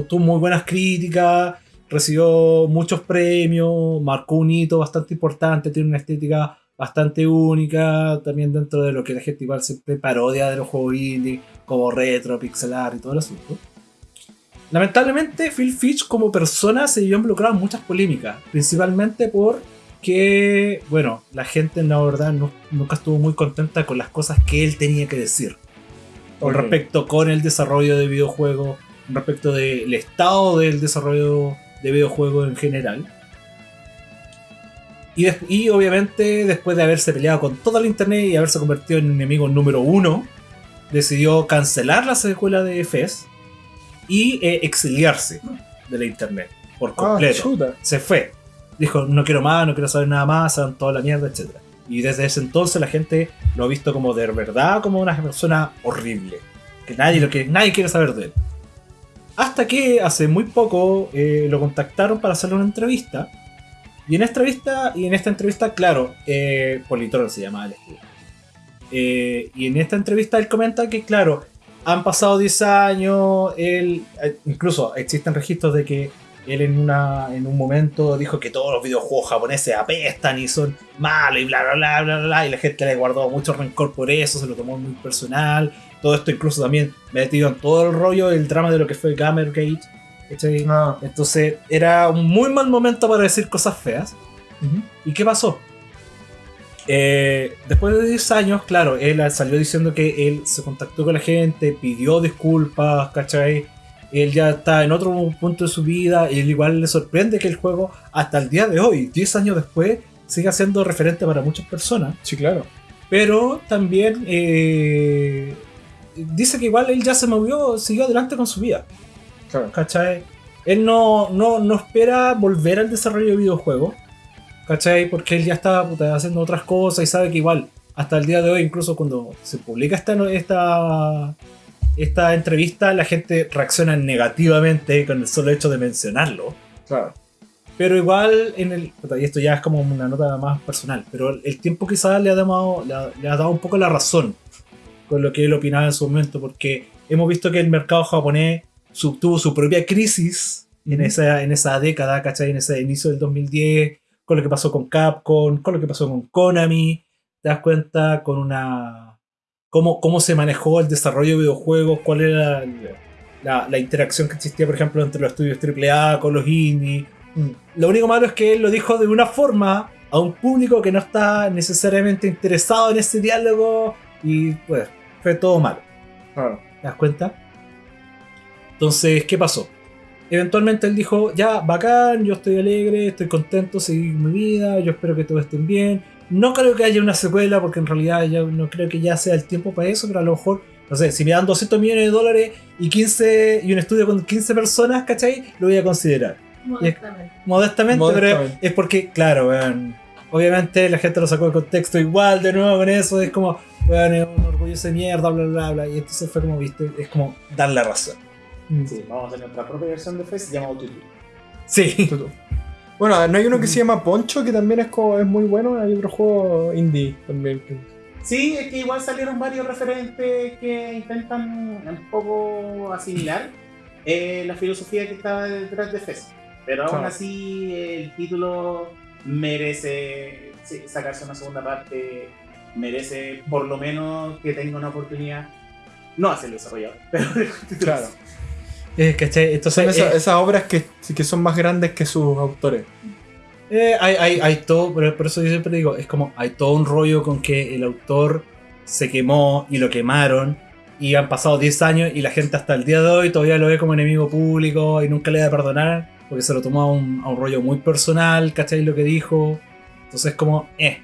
tuvo muy buenas críticas, recibió muchos premios, marcó un hito bastante importante, tiene una estética bastante única, también dentro de lo que la gente igual siempre parodia de los juegos indie, como retro, pixelar y todo el asunto. Lamentablemente, Phil Fish como persona se vio involucrado en muchas polémicas, principalmente porque, bueno, la gente la verdad no- nunca estuvo muy contenta con las cosas que él tenía que decir. Con respecto con el desarrollo de videojuegos, con respecto del estado del desarrollo de videojuegos en general. Y obviamente después de haberse peleado con toda la internet y haberse convertido en enemigo número uno, decidió cancelar la secuela de FES y eh, exiliarse de la internet por Ah, completo se fue. Dijo, no quiero más, no quiero saber nada más, hagan toda la mierda, etc. Y desde ese entonces la gente lo ha visto como de verdad, como una persona horrible. Que nadie, lo que, nadie quiere saber de él. Hasta que hace muy poco eh, lo contactaron para hacerle una entrevista. Y en esta entrevista, y en esta entrevista claro, eh, Politron se llama el. Eh, y en esta entrevista él comenta que, claro, han pasado 10 años, él, eh, incluso existen registros de que él en, una, en un momento dijo que todos los videojuegos japoneses apestan y son malos y bla bla bla bla bla y la gente le guardó mucho rencor por eso, se lo tomó muy personal. Todo esto incluso también metido en todo el rollo el drama de lo que fue Gamergate. No. Entonces era un muy mal momento para decir cosas feas. ¿Y qué pasó? Eh, después de 10 años, claro, él salió diciendo que él se contactó con la gente, pidió disculpas, ¿cachai? Él ya está en otro punto de su vida y él igual le sorprende que el juego, hasta el día de hoy, 10 años después, siga siendo referente para muchas personas. Sí, claro. Pero también eh, dice que igual él ya se movió, siguió adelante con su vida. Claro. ¿Cachai? Él no, no, no espera volver al desarrollo de videojuegos. ¿Cachai? Porque él ya está puta, haciendo otras cosas y sabe que igual, hasta el día de hoy, incluso cuando se publica esta, esta, esta entrevista, la gente reacciona negativamente con el solo hecho de mencionarlo. Claro. Pero igual, en el, y esto ya es como una nota más personal, pero el tiempo quizás le ha, dado, le, ha, le ha dado un poco la razón con lo que él opinaba en su momento, porque hemos visto que el mercado japonés tuvo su propia crisis en, esa, en esa década, ¿cachai? En ese inicio del 2010, con lo que pasó con Capcom, con lo que pasó con Konami, te das cuenta con una... Cómo, cómo se manejó el desarrollo de videojuegos, cuál era la, la interacción que existía, por ejemplo, entre los estudios AAA con los indie. Mm. Lo único malo es que él lo dijo de una forma a un público que no está necesariamente interesado en ese diálogo y pues fue todo malo. Claro. ¿Te das cuenta? Entonces, ¿qué pasó? Eventualmente él dijo, ya, bacán, yo estoy alegre, estoy contento, seguir mi vida, yo espero que todos estén bien. No creo que haya una secuela porque en realidad yo no creo que ya sea el tiempo para eso, pero a lo mejor, no sé, si me dan 200 millones de dólares y 15 y un estudio con 15 personas, ¿cachai? Lo voy a considerar. Modestamente. Modestamente, pero Modestamente. es porque, claro, obviamente la gente lo sacó de contexto igual, de nuevo con eso, es como, weón, es un orgullo de mierda, bla, bla, bla, y entonces fue como, viste, es como dar la razón. Mm. Sí, vamos a hacer nuestra propia versión de Face llamado Tutu. Sí. Bueno, no hay uno que se llama Poncho, que también es, como, es muy bueno. Hay otro juego indie también. Sí, es que igual salieron varios referentes que intentan un poco asimilar eh, la filosofía que estaba detrás de FES. Pero aún Claro. así el título merece sacarse una segunda parte, merece por lo menos que tenga una oportunidad. No hace el desarrollador, pero Claro. ¿Cachai? Entonces, Son esas, eh, esas obras que, que son más grandes que sus autores. eh, hay, hay, hay todo, pero por eso yo siempre digo, es como, hay todo un rollo con que el autor se quemó y lo quemaron. Y han pasado 10 años y la gente hasta el día de hoy todavía lo ve como enemigo público y nunca le va a perdonar porque se lo tomó a un, a un rollo muy personal, ¿cachai? Lo que dijo. Entonces, como, eh,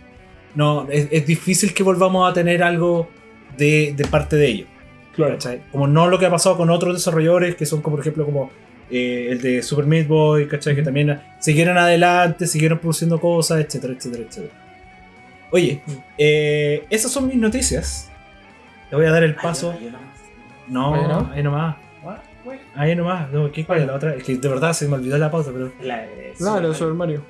no, es, es difícil que volvamos a tener algo de, de parte de ellos. ¿Cachai? Como no lo que ha pasado con otros desarrolladores que son como por ejemplo como eh, el de Super Meat Boy, ¿cachai? Que también siguieron adelante, siguieron produciendo cosas, etcétera, etcétera, etcétera. Oye, eh, esas son mis noticias. Le voy a dar el paso. No, Ahí no. ahí nomás. Ahí nomás. No, ¿qué cuál es la otra? Es que de verdad se me olvidó la pausa, pero. No, lo de Super Mario.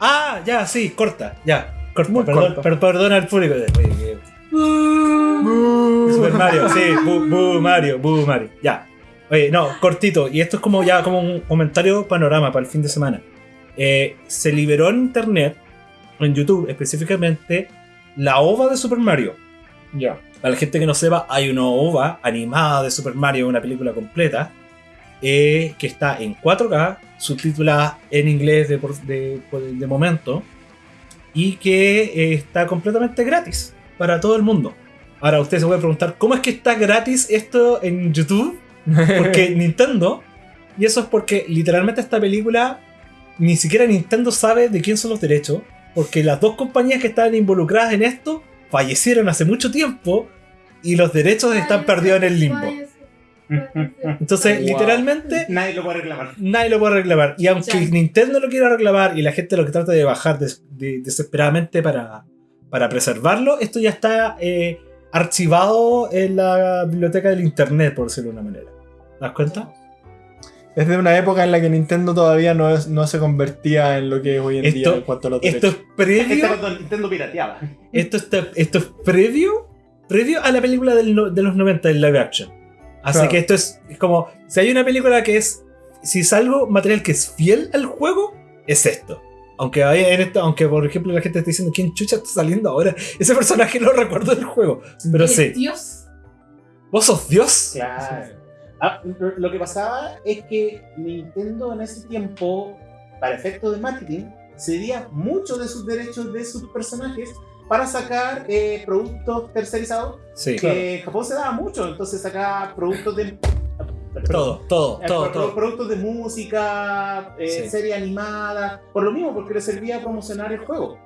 Ah, ya, sí, corta, ya. Corta, Muy perdón, corta. per- perdona al público. Oye, que- Super Mario, sí, bu, bu Mario, bu Mario. Ya. Oye, no, cortito. Y esto es como ya como un comentario panorama para el fin de semana. Eh, se liberó en internet, en YouTube específicamente, la OVA de Super Mario. Ya. Para la gente que no sepa, hay una OVA animada de Super Mario, una película completa, eh, que está en 4K, subtitulada en inglés de, de- de momento, y que eh, está completamente gratis para todo el mundo. Ahora usted se puede preguntar, ¿cómo es que está gratis esto en YouTube? Porque Nintendo, y eso es porque literalmente esta película, ni siquiera Nintendo sabe de quién son los derechos, porque las dos compañías que estaban involucradas en esto fallecieron hace mucho tiempo y los derechos están perdidos en el limbo. Entonces, Wow. literalmente, Nadie lo puede reclamar. nadie lo puede reclamar. Y aunque Ya. Nintendo lo quiera reclamar y la gente lo que trata de bajar des- de- desesperadamente para, para preservarlo, esto ya está eh, archivado en la biblioteca del internet, por decirlo de una manera. ¿Te das cuenta? Es de una época en la que Nintendo todavía no, es- no se convertía en lo que es hoy en Esto- día en cuanto a los Esto es derechos. Este previo. cuando Nintendo pirateaba. Esto, está, esto es previo. Previo a la película del de los 90 en live action. Así Claro. que esto es, es como. Si hay una película que es. Si es algo material que es fiel al juego, es esto. Aunque, hay en esto, aunque por ejemplo la gente está diciendo quién chucha está saliendo ahora. Ese personaje no recuerdo del juego. Pero ¿Es sí. Dios. ¿Vos sos Dios? Claro. Ah, lo- lo que pasaba es que Nintendo en ese tiempo, para efectos de marketing, cedía mucho de sus derechos de sus personajes para sacar eh, productos tercerizados Sí. que en Japón se daba mucho, entonces sacaba productos de... Todo, todo, Eh, todo, pro- todo. Productos de música, eh, Sí. serie animada, por lo mismo, porque les servía a promocionar el juego.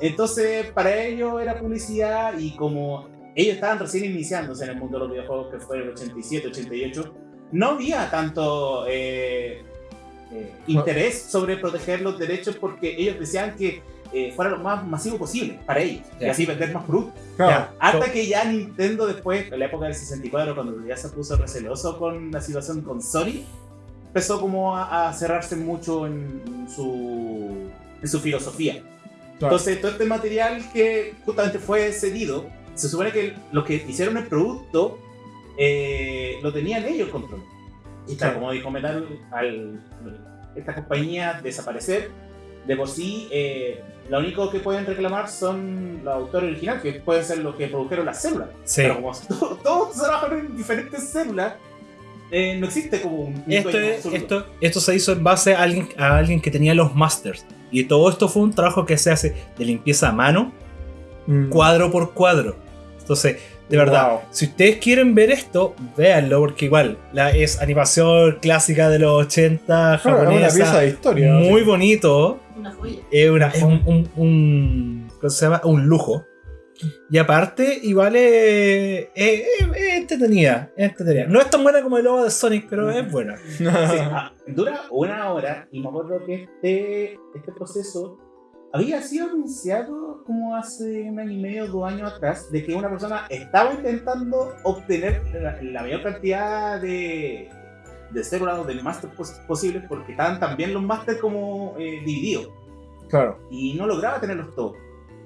Entonces, para ellos era publicidad y como ellos estaban recién iniciándose en el mundo de los videojuegos, que fue el 87, 88, no había tanto eh, eh, interés sobre proteger los derechos porque ellos decían que eh, fuera lo más masivo posible para ellos y Ya. así vender más productos. Claro. Ya. Hasta que ya Nintendo después, en la época del 64, cuando ya se puso receloso con la situación con Sony, empezó como a, a cerrarse mucho en, su, en su filosofía. Claro. Entonces, todo este material que justamente fue cedido, se supone que los que hicieron el producto eh, lo tenían ellos control. Y claro, Claro. como dijo Metal, al esta compañía desaparecer, de por sí, eh, lo único que pueden reclamar son los autores originales, que pueden ser los que produjeron las células. Sí. Pero como to- todos trabajan en diferentes células, eh, no existe como un, Esto, es- esto, esto se hizo en base a alguien, a alguien que tenía los masters. Y todo esto fue un trabajo que se hace de limpieza a mano, Mm. cuadro por cuadro. Entonces, de verdad, Wow. si ustedes quieren ver esto, véanlo, porque igual la, es animación clásica de los 80 Claro, es una japonesa. pieza de historia. muy bonito. Una joya. Es, una- es un, un, un- ¿cómo se llama? Un lujo. Y aparte, igual es, es- es- es entretenida, es entretenida. No es tan buena como el logo de Sonic, pero es buena. Sí, ah, dura una hora y me acuerdo que este, este proceso había sido anunciado como hace un año y medio, dos años atrás, de que una persona estaba intentando obtener la, la mayor cantidad de, de células o de máster pos- posibles porque estaban también los máster como eh, divididos claro. y no lograba tenerlos todos.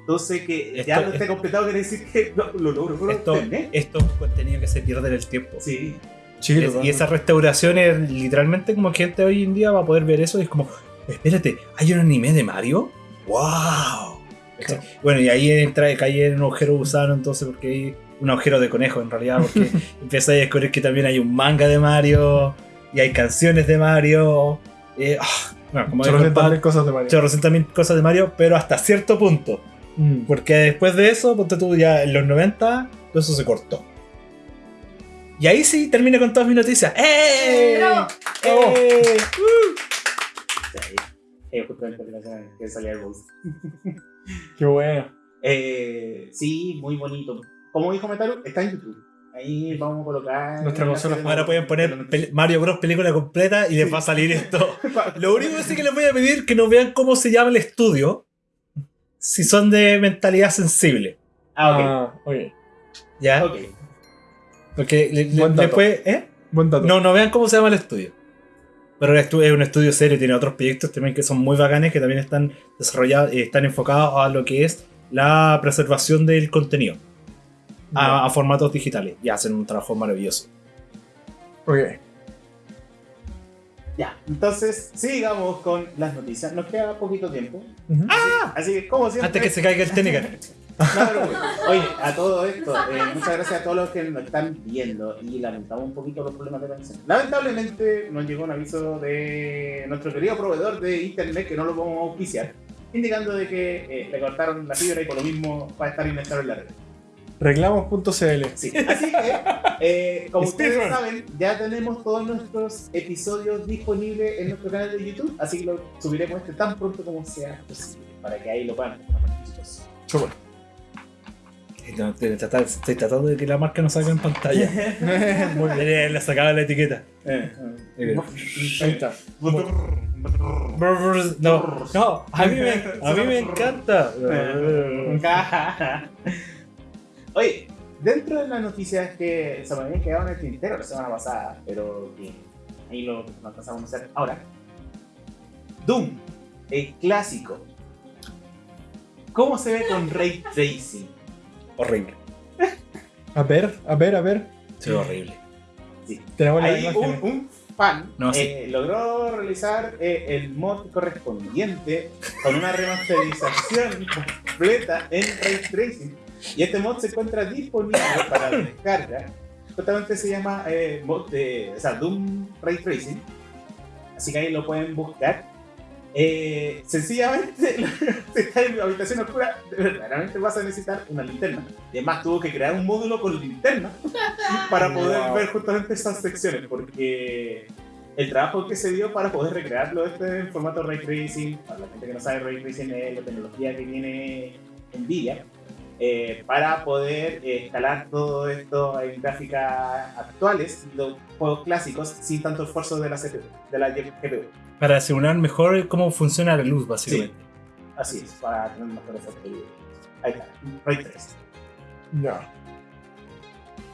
Entonces que ya no esté completado quiere decir que lo, lo logro lo Esto, obtener. esto es un contenido que se pierde en el tiempo. Sí, Sí, Es- y esas restauraciones, literalmente, como gente hoy en día va a poder ver eso y es como, espérate, ¿hay un anime de Mario? ¡Wow! Claro. Bueno, y ahí entra, cae en un agujero gusano, entonces, porque hay un agujero de conejo en realidad, porque empieza a descubrir que también hay un manga de Mario y hay canciones de Mario. eh, ah, bueno, como dijo el 800 Pablo, mil cosas de Mario. 800.000 cosas de Mario, pero hasta cierto punto. Mm. Porque después de eso, ponte tú ya en los 90, todo eso se cortó. Y ahí sí termino con todas mis noticias. ¡Eh! Bravo. ¡Eh! eh, justamente la semana que salía el boss. Qué bueno. Eh, sí, muy bonito. Como dijo Metal, está en YouTube. Ahí vamos a colocar. Nuestra consola. Ahora pueden poner Mario Bros. película completa y les va a salir esto. Lo único que sí que les voy a pedir es que nos vean cómo se llama el estudio. Si son de mentalidad sensible. Ah, ok. Ah, ok. ¿Ya? Ok. Porque le- le- Buen dato. después. ¿Eh? Buen dato. No, no vean cómo se llama el estudio. Pero es un estudio serio, tiene otros proyectos también que son muy bacanes, que también están desarrollados, eh, están enfocados a lo que es la preservación del contenido a, a formatos digitales y hacen un trabajo maravilloso. Ok. Ya, entonces sigamos con las noticias. Nos queda poquito tiempo. Ujú. Así que, como siempre. Antes que se caiga el técnico. No, pero bueno. Oye, a todo esto, eh, muchas gracias a todos los que nos están viendo y lamentamos un poquito los problemas de conexión. Lamentablemente nos llegó un aviso de nuestro querido proveedor de internet que no lo podemos auspiciar, indicando de que eh, le cortaron la fibra y por lo mismo va a estar inestable en la red. Reclamos.cl. Sí. Así que, eh, como ustedes Speedrun. saben, ya tenemos todos nuestros episodios disponibles en nuestro canal de YouTube, así que lo subiremos este tan pronto como sea posible, para que ahí lo puedan compartir, chicos. Súper. No, estoy tratando- Estoy tratando de que la marca no salga en pantalla. Muy bien, le sacaba la etiqueta. Eh, Eh, Ahí está. No, no, a mí me, a mí me encanta. Oye, dentro de las noticias que se me habían quedado en el tintero la semana pasada, pero que ahí lo, lo alcanzamos a hacer ahora. Doom, el clásico. ¿Cómo se ve con Ray Tracing? Horrible. A ver, a ver, a ver. Sí, horrible. Sí. Tenemos la Ahí un, fan No, sí. eh, logró realizar eh, el mod correspondiente con una remasterización completa en Ray Tracing. Y este mod se encuentra disponible para descarga. Justamente se llama eh, mod de o sea, Doom Ray Tracing. Así que ahí lo pueden buscar. Eh, sencillamente, si estás en habitación oscura, verdaderamente vas a necesitar una linterna. Y además tuvo que crear un módulo con linterna para poder Wow. ver justamente esas secciones, porque el trabajo que se dio para poder recrearlo este en formato Ray Tracing, para la gente que no sabe, Ray Tracing es la tecnología que tiene Nvidia, eh, para poder eh, escalar todo esto en gráficas actuales, los juegos clásicos, sin tanto esfuerzo de la CPU, de la GPU. Para simular mejor cómo funciona la luz, básicamente. Así es, para tener mejor efecto. Ahí está, Ray Tracing. No.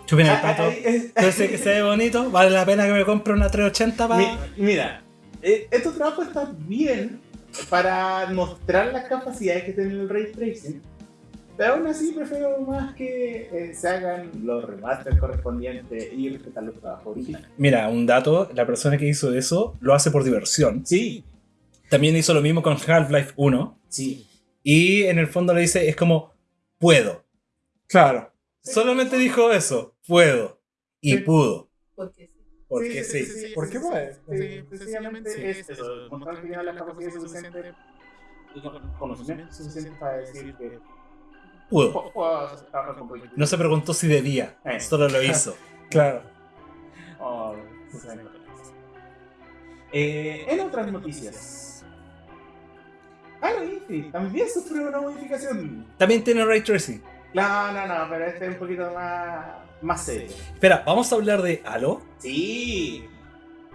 ¿Qué opina el Ah, pato? Entonces que se ve bonito, vale la pena que me compre una 380 para. Mi- mira, eh, este trabajo está bien para mostrar las capacidades que tiene el Ray Tracing, pero aún así prefiero más que eh, se hagan los remasters correspondientes y respetar los trabajos originales. Mira, un dato, la persona que hizo eso lo hace por diversión. Sí, También hizo lo mismo con Half-Life 1. sí. Y en el fondo le dice, es como, puedo. Claro. Solamente dijo eso, puedo. Y Sí. pudo. Porque sí. Porque sí. ¿Por qué puede? Sí, sencillamente es eso, mostrar que tiene las capacidades suficientes y con- conocimiento suficiente para decir que Pudo. No se preguntó si debía, Eh. solo lo hizo. Claro. Oh, eh, en otras noticias, Halo Infinite también sufrió una modificación. También tiene Ray Tracing. No, no, no, pero este es un poquito más, más serio. Espera, ¿vamos a hablar de Halo? Sí,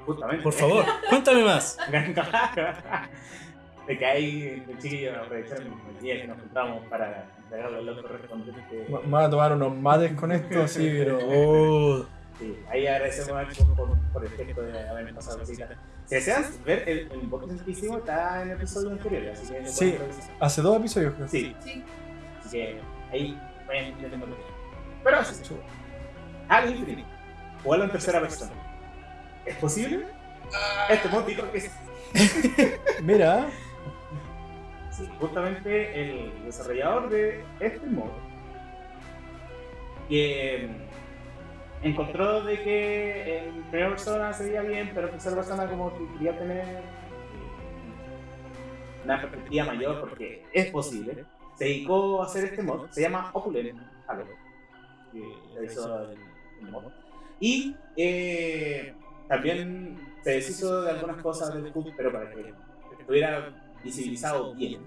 justamente. Por favor, cuéntame más. De que ahí, el chiquillo, aprovecharon el día que nos juntamos para van a tomar unos mates con esto, sí, pero. Oh, Sí, ahí agradecemos a por, por el gesto de habernos pasado visita. Si desean ver el, el unboxing que hicimos, está en el episodio anterior, así que Sí. Hace dos episodios, creo. Sí, Sí. así que ahí vayan entendiendo lo que Pero así, Halo Infinite, jugarlo en tercera persona. ¿Es posible? Este mod dijo que sí. Mira, justamente el desarrollador de este mod que mm, encontró de que en primera persona se veía bien, pero en tercera persona como que quería tener eh, una perspectiva mayor porque es posible. Se dedicó a hacer este mod, se llama Opulent Halo, que realizó el, el mod. Y eh, también se deshizo de algunas cosas del CUT, pero para que estuviera visibilizado bien.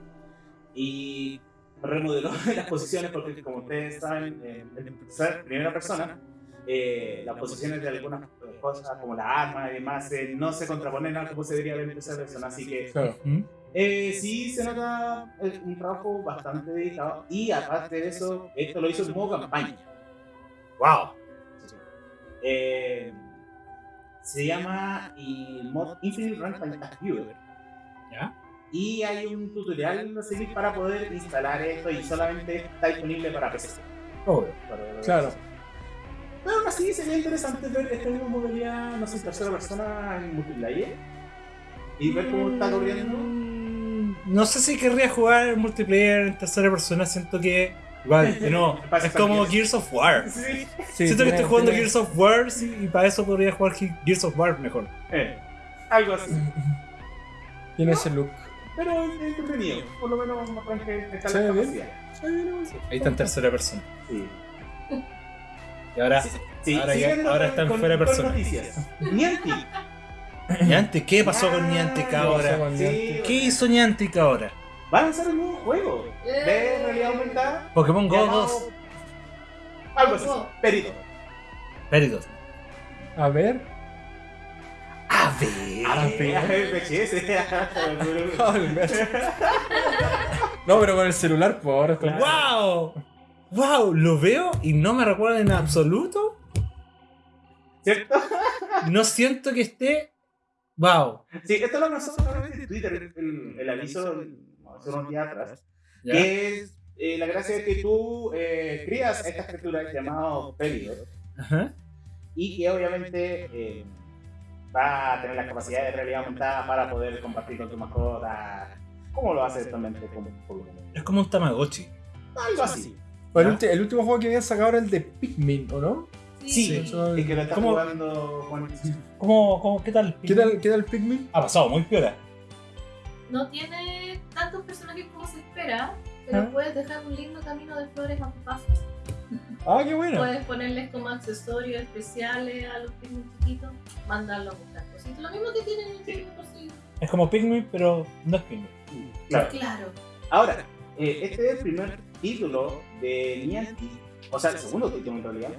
Y remodeló las posiciones porque, como ustedes saben, en, en primera persona, eh, las posiciones de algunas cosas, como la arma y demás, eh, no se contraponen a como se debería ver en tercera persona. Así que claro. ¿Mm? eh, sí se nota eh, un trabajo bastante dedicado. Y aparte de eso, esto lo hizo en modo campaña. ¡Wow! Eh, se llama el mod Infinite Runtime Task Viewer. ¿Ya? Y hay un tutorial a seguir para poder instalar esto y solamente está disponible para PC. Obvio. Para- Claro. Pero aún así sería interesante ver esta misma modalidad, no sé, en tercera persona en multiplayer. Y ver cómo está corriendo. Mm, No sé si querría jugar multiplayer en tercera persona, siento que. Igual, no, es como. Gears of War. Sí. Sí, siento que estoy jugando tiene- Gears of War sí, y para eso podría jugar Ge- Gears of War mejor. Eh, algo así. Tiene ese look. Pero es entretenido. Por lo menos muestran que está la capacidad. Ahí está en tercera persona. Sí. Y ahora, Sí, sí, ahora ya- siguiendo ahora con- está en con- fuera con persona. Niantic. Niantic, ¿qué pasó con Niantic Ah, ahora? con Sí. ¿Qué hizo Niantic ahora? Va a lanzar un nuevo juego de realidad aumentada. Pokémon Go llamado- 2. Algo así. Go. Perito. Peritos. A ver. A ver. A ver, a ver, VHS. No, pero con el celular, pues ahora está. ¡Wow! ¡Wow! Lo veo y no me recuerda en absoluto. ¿Cierto? No siento que esté Wow. Sí, esto lo lanzó solamente en Twitter, el, el aviso hace unos días atrás. ¿Ya? Que es eh, la gracia es que tú eh, crías estas criaturas llamadas Pelidor Ajá. y que obviamente eh, va a tener la capacidad de realidad aumentada para poder compartir con tu mascota. ¿Cómo lo hace Pokémon? Es como un Tamagotchi. Algo así. El, el último juego que habían sacado era el de Pikmin, ¿o no? Sí, eso- es que lo estás ¿Cómo? jugando con. ¿Cómo, cómo, ¿Qué tal? ¿Qué tal, ¿Qué tal el Pikmin? Ha pasado muy piola. No tiene tantos personajes como se espera, pero Ah. puedes dejar un lindo camino de flores a tu paso. Ah, qué bueno. Puedes ponerles como accesorios especiales a los Pikmin chiquitos, mandarlos a buscar cositas. Lo mismo que tienen en el por sí. Es como Pikmin, pero no es Pikmin. Claro. Claro. Ahora, eh, este es el primer título de Niantic, o sea, el segundo título en realidad,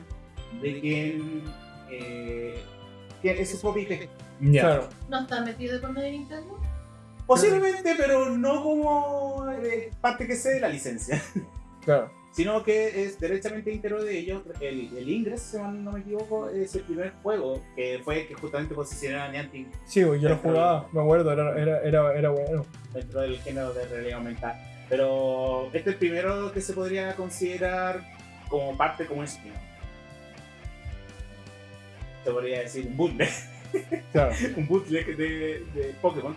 de quien eh, que es su propio IP. Claro. ¿No está metido con medio Nintendo? Posiblemente, pero no como eh, parte que sé de la licencia, Claro. Sino que es derechamente íntegro de ellos. El, el Ingress, si no me equivoco, es el primer juego que fue que justamente posicionó a Niantic Sí, yo lo jugaba, me acuerdo, era, era, era, era bueno. dentro del género de realidad aumentada. Pero este es el primero que se podría considerar como parte como un spin-off. Se podría decir un bootleg, Claro. un bootleg de, de Pokémon.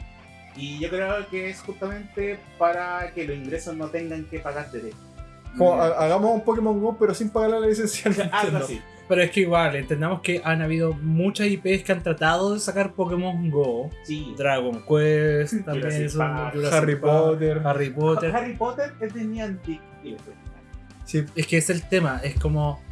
Y yo creo que es justamente para que los ingresos no tengan que pagar de Como, ha- hagamos un Pokémon Go, pero sin pagar la licencia. al Algo así. Pero es que igual, entendamos que han habido muchas IPs que han tratado de sacar Pokémon Go. Sí. Dragon Quest, también Jurassic son Park, Jurassic Harry Park, Potter. Harry Potter. Harry Potter es de Niantic. fue. Sí, Es que es el tema, es como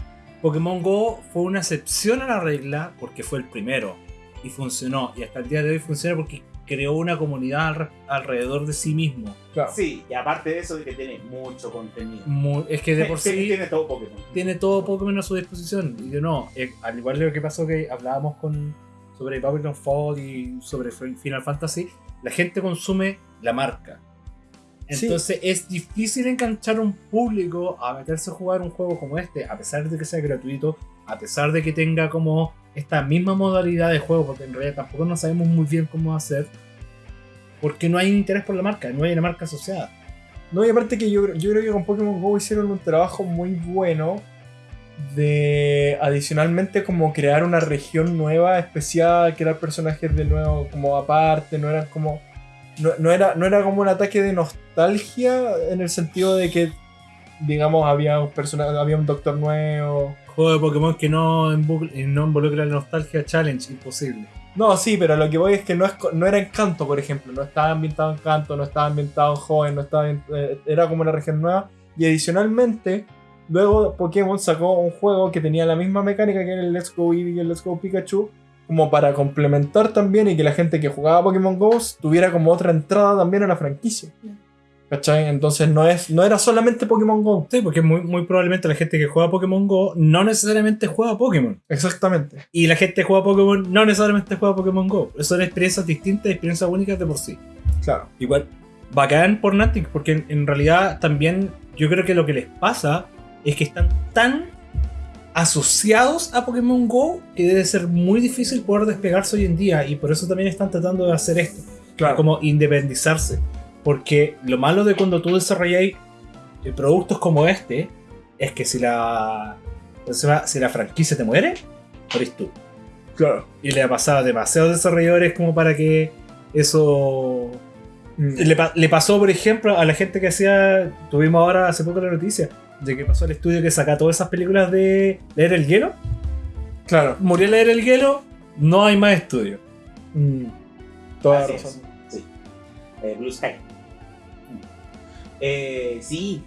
Pokémon Go fue una excepción a la regla porque fue el primero y funcionó. Y hasta el día de hoy funciona porque creó una comunidad al- alrededor de sí mismo. claro. Sí, y aparte de eso, de que tiene mucho contenido. Es que de por sí Tiene todo Pokémon. tiene todo Pokémon a su disposición. Y yo no, eh, al igual de lo que pasó que hablábamos con sobre Babylon Fall y sobre Final Fantasy, la gente consume la marca. Sí. Entonces es difícil enganchar a un público a meterse a jugar un juego como este, a pesar de que sea gratuito, a pesar de que tenga como esta misma modalidad de juego, porque en realidad tampoco no sabemos muy bien cómo hacer, porque no hay interés por la marca, no hay una marca asociada. No, y aparte que yo, yo creo que con Pokémon Go hicieron un trabajo muy bueno de adicionalmente como crear una región nueva, especial, crear personajes de nuevo como aparte, no eran como... No, no era, no era como un ataque de nostalgia en el sentido de que, digamos, había un personaje, había un doctor nuevo. Juego de Pokémon que no, involucra la nostalgia challenge, imposible. No, sí, pero lo que voy es que no, es, co- no era en Canto, por ejemplo. No estaba ambientado en Canto, no estaba ambientado en Joven, no estaba en- eh, era como una región nueva. Y adicionalmente, luego Pokémon sacó un juego que tenía la misma mecánica que era el Let's Go Eevee y el Let's Go Pikachu, como para complementar también y que la gente que jugaba Pokémon Go tuviera como otra entrada también a la franquicia. ¿Cachai? Entonces no, es, no era solamente Pokémon Go. Sí, porque muy, muy probablemente la gente que juega Pokémon Go no necesariamente juega Pokémon. Exactamente. Y la gente que juega Pokémon no necesariamente juega Pokémon Go. Son experiencias distintas, experiencias únicas de por sí. Claro. Igual, bacán por Niantic, porque en, en realidad también yo creo que lo que les pasa es que están tan asociados a Pokémon Go que debe ser muy difícil poder despegarse hoy en día y por eso también están tratando de hacer esto, Claro. como independizarse. Porque lo malo de cuando tú desarrolláis eh, productos como este es que si la, si la franquicia te muere, morís tú. Claro. Y le ha pasado a demasiados desarrolladores como para que eso Mm. le, pa- le pasó, por ejemplo, a la gente que hacía. Tuvimos ahora hace poco la noticia de que pasó el estudio que saca todas esas películas de leer el hielo. Claro. Murió leer el hielo, no hay más estudio. Mm. Toda Así razón. es, Sí. Eh, Blue Sky. Eh, sí.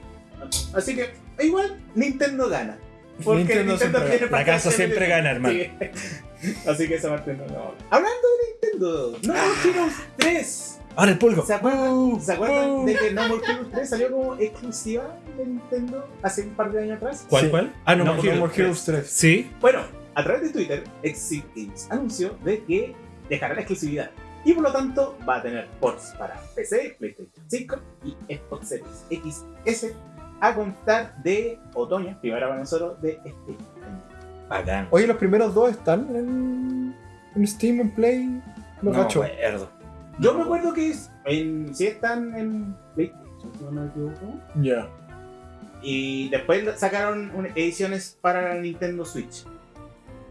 Así que, igual, Nintendo gana. Porque Nintendo Nintendo, siempre tiene gana. La casa siempre gana, hermano. Sí. Así que esa parte no no. Hablando de Nintendo, No More Heroes 3. Ahora el pulgo. ¿Se acuerdan, ¿se acuerdan de que No More Heroes 3 salió como exclusiva de Nintendo hace un par de años atrás? ¿Cuál, Sí. cuál? Ah, no, More Heroes 3. Sí. Bueno, a través de Twitter, Exit Games anunció de que dejará la exclusividad y por lo tanto va a tener ports para PC, PlayStation 5 y Xbox Series XS a contar de otoño, primavera para nosotros, de este año. Bacán. Oye, los primeros dos están en, en Steam, en Play. No, No, cacho. acuerdo. Yo me acuerdo que es en, si están en PlayStation, si no me equivoco. Ya. Y después sacaron ediciones para la Nintendo Switch.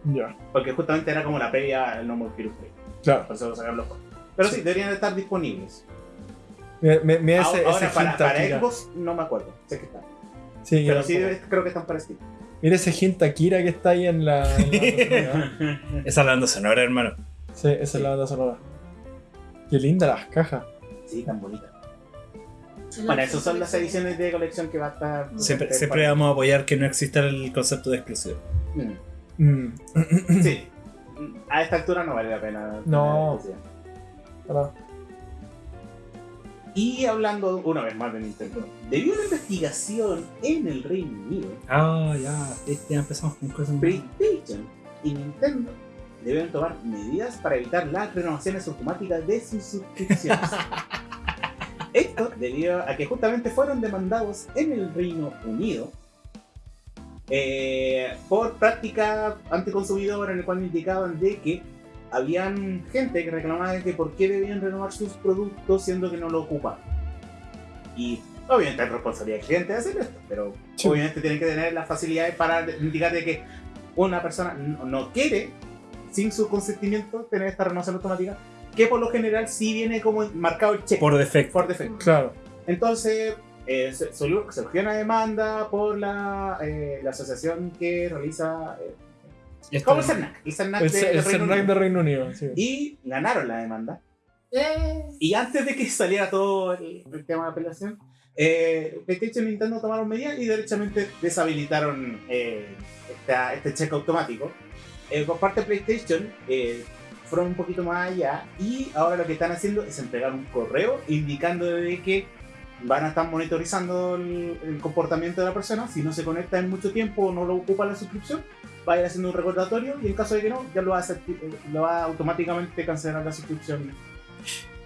Ya. Porque justamente era como la previa al No More Heroes 3. Claro. Por eso lo sacaron los juegos. Pero sí, Sí. deberían estar disponibles. Mira, ese, ahora ese para, hint para Akira. Xbox no me acuerdo. Sé que están. Sí, Pero sí creo que están para Steam. Mira ese hint Akira que está ahí en la. en la- Esa banda sonora, hermano. sí, esa es la banda sonora. Qué linda las cajas. Sí, tan bonitas. Bueno, esas son las ediciones de colección que va a estar. Siempre, siempre vamos a apoyar que no exista el concepto de exclusivo. Mm. Mm. Sí. A esta altura no vale la pena. No. tener Ahora, Y hablando una vez más de Nintendo, debido a una investigación en el Reino Unido, Ah, ya. Ya empezamos con cosas. PlayStation y Nintendo deben tomar medidas para evitar las renovaciones automáticas de sus suscripciones. Esto debido a que justamente fueron demandados en el Reino Unido eh, por práctica anticonsumidora en el cual indicaban de que habían gente que reclamaba de que por qué debían renovar sus productos siendo que no lo ocupaban. Y obviamente es responsabilidad del cliente de hacer esto, pero Sí. obviamente tienen que tener las facilidades para indicar de que una persona no, no quiere, sin su consentimiento, tener esta renovación automática, que por lo general sí viene como marcado el cheque Por defecto. por defecto. claro. Entonces, eh, surgió una demanda por la, eh, la asociación que realiza. Eh, como el CERNAC, el CERNAC El, de, el de Reino Unido. de Reino Unido. Sí. Y ganaron la demanda. Eh, Y antes de que saliera todo el, el tema de apelación, eh, PlayStation y Nintendo tomaron medidas y derechamente deshabilitaron eh, esta- este cheque automático. Eh, por parte de PlayStation, eh, fueron un poquito más allá y ahora lo que están haciendo es entregar un correo indicando de que van a estar monitorizando el, el comportamiento de la persona. Si no se conecta en mucho tiempo o no lo ocupa la suscripción, va a ir haciendo un recordatorio y en caso de que no, ya lo va a, hacer- lo va a automáticamente cancelar la suscripción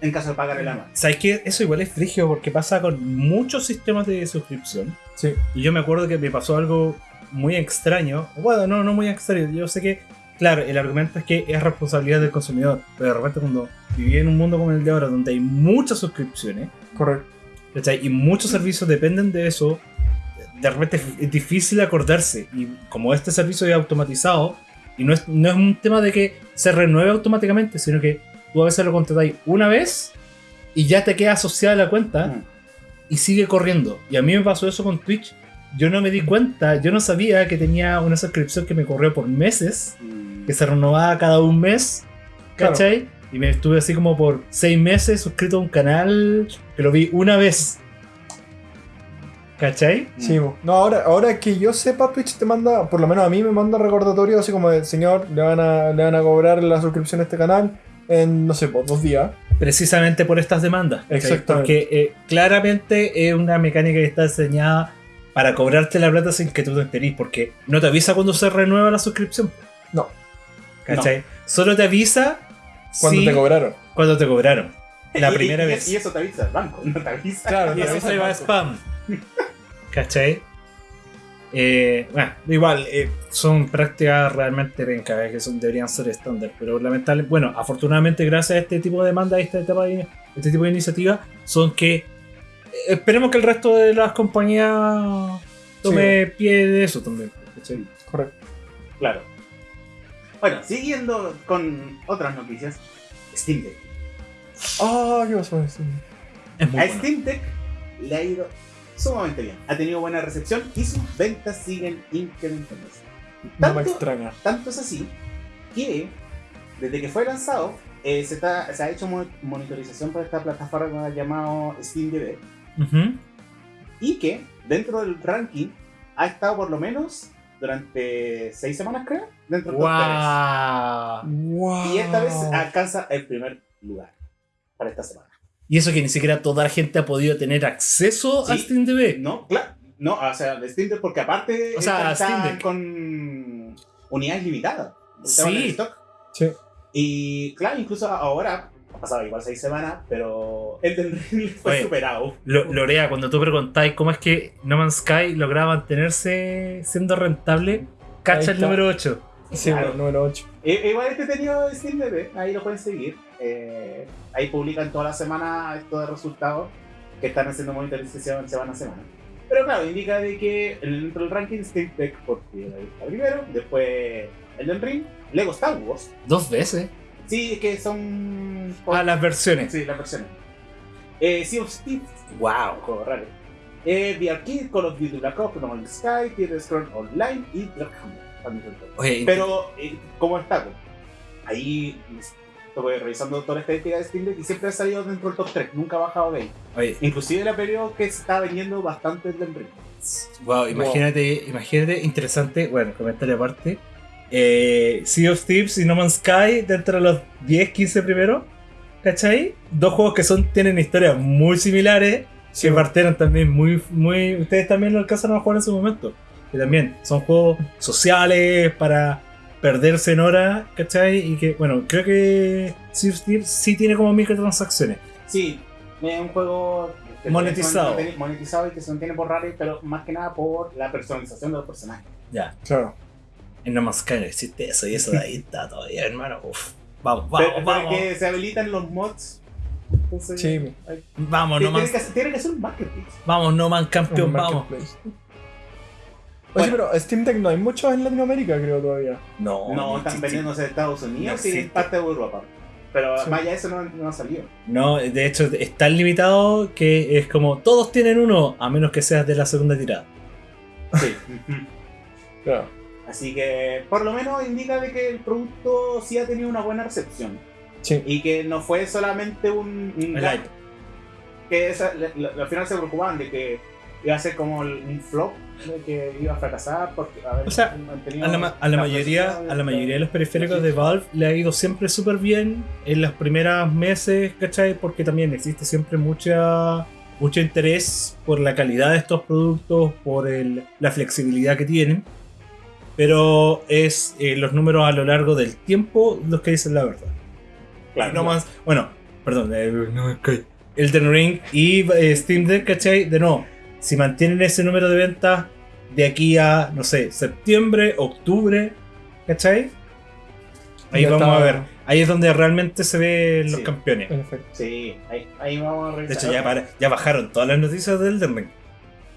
en caso de pagar el anual. ¿Sabes qué? Eso igual es frigio porque pasa con muchos sistemas de suscripción. Sí. Y yo me acuerdo que me pasó algo muy extraño. Bueno, no, no muy extraño. Yo sé que, claro, el argumento es que es responsabilidad del consumidor. Pero de repente cuando viví en un mundo como el de ahora, donde hay muchas suscripciones, Correcto. ¿cachai? Y muchos servicios dependen de eso, de repente es- difícil acordarse. Y como este servicio es automatizado, y no es, no es un tema de que se renueve automáticamente, sino que tú a veces lo contratáis una vez y ya te queda asociada la cuenta Mm. y sigue corriendo. Y a mí me pasó eso con Twitch. Yo no me di cuenta, yo no sabía que tenía una suscripción que me corrió por meses, Mm. que se renovaba cada un mes, Claro. ¿cachai? Y me estuve así como por seis meses suscrito a un canal que lo vi una vez. ¿Cachai? Sí, bo. no, ahora, ahora que yo sepa, Twitch te manda, por lo menos a mí me manda recordatorio así como de, señor, le van a, le van a cobrar la suscripción a este canal en, no sé, por dos días. Precisamente por estas demandas. ¿cachai? Exactamente. Porque eh, claramente es una mecánica que está diseñada para cobrarte la plata sin que tú te enterís, porque no te avisa cuando se renueva la suscripción. No. ¿Cachai? Solo te avisa Cuando si- te cobraron. cuando te cobraron. La Y- primera y- vez. Y eso te avisa el banco, no te avisa. Claro, Y te eso se va a spam. ¿Cachai? Eh, bueno, igual, eh, son prácticas realmente pencas, que son, deberían ser estándar, pero lamentable, bueno, afortunadamente gracias a este tipo de demanda, este, etapa de- este tipo de iniciativas, son que eh, esperemos que el resto de las compañías tome pie de eso también. ¿cachai? Correcto. Claro. Bueno, siguiendo con otras noticias, Steam Deck. Ah, ¿qué pasó? Sí. Es muy A bueno. Steam Deck le ha ido sumamente bien. Ha tenido buena recepción y sus ventas siguen incrementándose. No me Tanto, extraña. tanto es así que desde que fue lanzado eh, se, está- se ha hecho mo- monitorización para esta plataforma llamada SteamDB Ujú. y que dentro del ranking ha estado por lo menos durante seis semanas creo dentro ¡Guau! Wow. tres. y esta vez alcanza el primer lugar para esta semana. Y eso que ni siquiera toda la gente ha podido tener acceso a. Steam TV. No, claro. No, o sea, de Steam Deck, porque aparte O sea, están Steam Deck. con unidades limitadas. Sí. stock. Sí. Y claro, incluso ahora, ha pasado igual seis semanas, pero el del Ring fue Oye. superado. Lo- Lorea, cuando tú preguntáis cómo es que No Man's Sky lograba mantenerse siendo rentable, cacha el número 8. Sí, Claro. bueno, número 8. Eh, igual este tenido Steam DB, ahí lo pueden seguir. Eh, ahí publican toda la semana esto de resultados que están haciendo monitorización semana a semana. Pero claro, indica de que dentro del ranking Steam Deck porque ahí está primero, después Elden Ring, Lego Star Wars. Dos veces. Sí, es que son... Ah, las versiones. Sí, las versiones. Eh, sea of Thieves, wow, juego raro. Eh, The Arcade, Call of Duty Black Ops, No Man's Sky, Tear Scroll Online y Black Hammer. también. Oye, Pero, eh, ¿cómo está? Ahí estuve revisando toda la estadística de Steam Deck y siempre ha salido dentro del top 3, nunca ha bajado de ahí. oye, Inclusive la periodo que se está vendiendo bastante del ring. wow, imagínate, imagínate, interesante, bueno, comentario aparte. Eh, sea of Thieves y No Man's Sky dentro de los 10, 15 primeros. ¿Cachai? Dos juegos que son, tienen historias muy similares. Sí, que partieron también muy, muy. Ustedes también lo alcanzaron a jugar en su momento. Que también son juegos sociales para perderse en horas, ¿cachai? Y que, bueno, creo que Sea of Thieves sí tiene como microtransacciones. Sí, es un juego Monetizado. monetizado y que se mantiene por raro, pero más que nada por la personalización de los personajes. Ya, Claro. en No Man's Sky existe eso y eso de ahí está todavía, hermano. Uf. Vamos, vamos, pero, vamos. que se habilitan los mods. Entonces, Sí. hay- Vamos, no tiene, más. que, hacer- tiene que hacer un marketing. Vamos, no man campeón, vamos. Oye, pero Steam Deck no hay muchos en Latinoamérica, creo todavía. No, No, no están vendiéndose de Estados Unidos No y en parte de Europa. Pero Sí. más allá de eso no, no ha salido. No, de hecho es tan limitado que es como todos tienen uno, a menos que seas de la segunda tirada. Sí. Claro. Así que por lo menos indica de que el producto sí ha tenido una buena recepción. Sí. Y que no fue solamente un... un. Que esa- la- la- al final se preocupaban de que iba a ser como el- un flop, de que iba a fracasar porque a ver, O sea, A la, ma- a la la mayoría, presión, a la mayoría de los periféricos de Valve le ha ido siempre súper bien en los primeros meses, ¿cachai? Porque también existe siempre mucha, mucho interés por la calidad de estos productos, por el- la flexibilidad que tienen. Pero es eh, los números a lo largo del tiempo los que dicen la verdad. Claro, No más, bueno, perdón, eh, no, ok. Elden Ring y eh, Steam Deck, ¿cachai? De nuevo, si mantienen ese número de ventas de aquí a, no sé, septiembre, octubre, ¿cachai? Ahí Ya vamos está. a ver. Ahí es donde realmente se ven los Sí. campeones. En efecto. Sí, ahí, ahí vamos a De revisar. hecho, ya, para- ya bajaron todas las noticias del Elden Ring.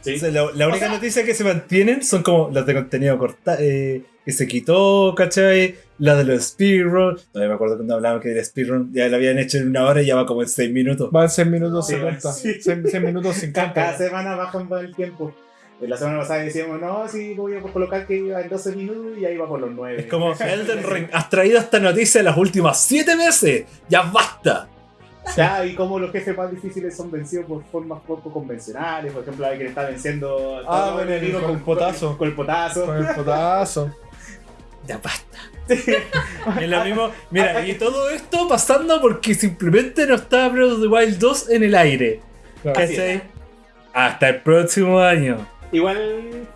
Sí. O sea, la, la única sea- noticia que se mantienen son como las de contenido corta, eh, que se quitó, ¿cachai? La de los speedrun. Todavía me acuerdo cuando hablaban que el speedrun ya lo habían hecho en una hora y ya va como en 6 minutos. Va en 6 minutos Sí, 50. sí. 6, minutos Ca- 50. Cada semana bajan el tiempo. La semana pasada decíamos, no, sí, voy a colocar que iba en 12 minutos y ahí va por los 9. Es como, Elden Ring, has traído esta noticia en las últimas 7 meses. Ya basta. Ya, y como los jefes más difíciles son vencidos por formas poco convencionales. Por ejemplo, hay que le está venciendo a Ah, todo con el- enemigo con el potazo. Con el potazo. Con el potazo. Ya basta. Es lo mismo. Mira, y todo esto pasando porque simplemente no está Breath of the Wild 2 en el aire. Claro. ¿Cachai? Hasta el próximo año. Igual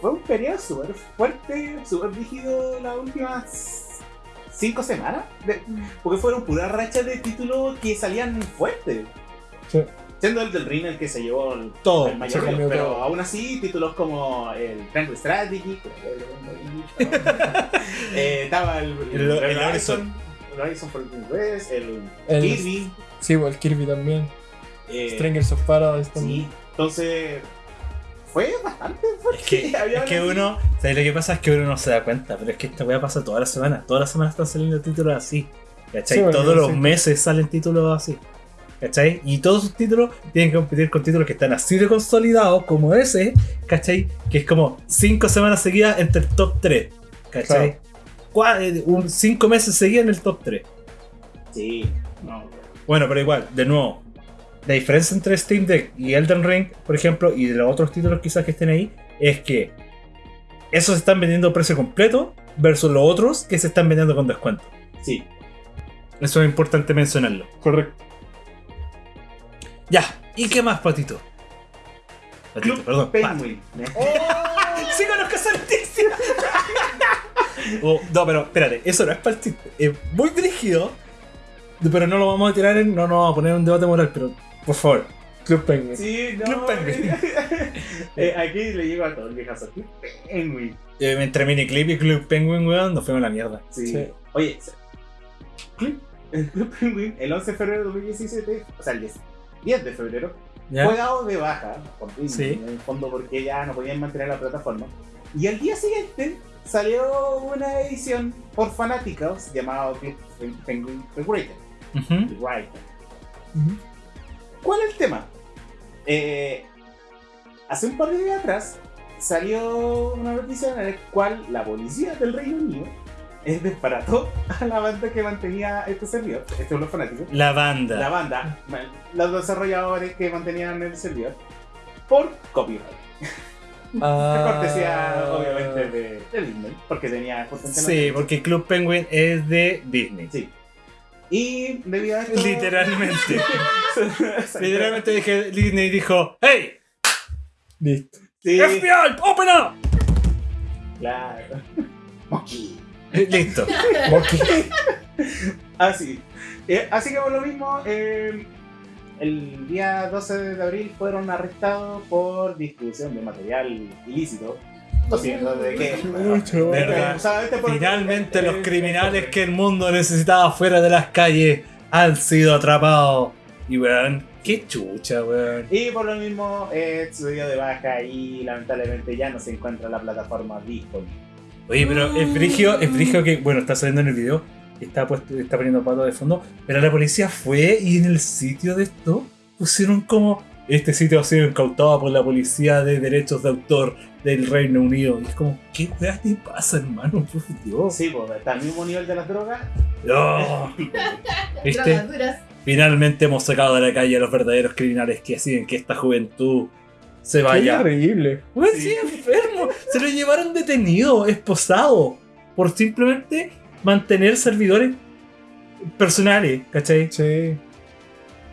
fue un periodo súper fuerte, súper rígido las últimas 5 semanas. de- porque fueron puras rachas de títulos que salían fuertes. Sí. Siendo el del Ring el que se llevó el, Todo, el mayor, pero todo. aún así títulos como el Triangle Strategy, eh, estaba el, El- el Horizon. el Horizon Forbidden West, el, El- Kirby, Sí, el Kirby también. eh, Strangers of Paradise sí, también. entonces fue bastante fuerte. Es que, Había es que uno, ¿sabes lo que pasa? Es que uno no se da cuenta, pero es que esta weá pasa toda la semana. Todas las semanas están saliendo títulos así. ¿Cachai? Sí, bueno, Todos los sí. meses salen títulos así. ¿Cachai? Y todos sus títulos tienen que competir con títulos que están así de consolidados como ese, ¿cachai? Que es como 5 semanas seguidas entre el top 3. ¿Cachai? Cua- eh, un 5 meses seguidos en el top 3. Sí, no. Bueno, pero igual, de nuevo, la diferencia entre Steam Deck y Elden Ring, por ejemplo, y de los otros títulos quizás que estén ahí, es que esos se están vendiendo a precio completo versus los otros que se están vendiendo con descuento. Sí. Eso es importante mencionarlo. Correcto. Ya, ¿y qué más, Patito? Patito, Club perdón. Pat. Penguin. ¡Sí conozco! Oh, no, pero espérate, eso no es chiste. Es muy dirigido, pero no lo vamos a tirar en. No nos vamos a poner un debate moral, pero por favor. Club Penguin. Sí, no. Club Penguin. Eh, aquí le llego a todo el viejazo. Club Penguin. Eh, entre Miniclip y Club Penguin, weón, nos fuimos a la mierda. Sí. Sí. Oye, Club, el Club Penguin, el 11 de febrero de 2017, o sea, el 10, 10 de febrero, ¿Ya? fue dado de baja, por fin, Sí. en el fondo porque ya no podían mantener la plataforma. Y al día siguiente salió una edición por fanáticos llamado Club Penguin Rewritten. Ujú. Rewritten. ¿Cuál es el tema? Eh, hace un par de días atrás salió una noticia en la cual la policía del Reino Unido eh, desbarató a la banda que mantenía este servidor, estos son los fanáticos, La banda. la banda, los desarrolladores que mantenían el servidor, por copyright. Ah. Cortesía, obviamente, de, de Disney, porque tenía. Sí, porque Club Penguin es de Disney. Sí. Y debido a esto. Literalmente. Literalmente dije, Disney dijo, ¡Hey! Listo. Sí, ¡FBI! ¡Open up! claro. Monkey. Listo. Así. Eh, así que por lo mismo, eh, el día 12 de abril fueron arrestados por distribución de material ilícito. De. Verdad. Por- Finalmente los criminales que el mundo necesitaba fuera de las calles han sido atrapados. Y weón, qué chucha, weón. Y por lo mismo, eh, dio de baja y lamentablemente ya no se encuentra la plataforma disponible. Oye, pero es frigio, es frigio que, bueno, está saliendo en el video, está, puesto, está poniendo pato de fondo, pero la policía fue y en el sitio de esto pusieron como, este sitio ha sido incautado por la policía de derechos de autor del Reino Unido. Y es como, ¿qué weá te pasa, hermano? Por Dios. Sí, pues está al mismo nivel de las drogas. No. ¿Viste? Drogas. Finalmente hemos sacado de la calle a los verdaderos criminales que hacen que esta juventud se Qué vaya. Weón, Sí. sí, enfermo. Se lo llevaron detenido, esposado, por simplemente mantener servidores personales, ¿cachai? Sí.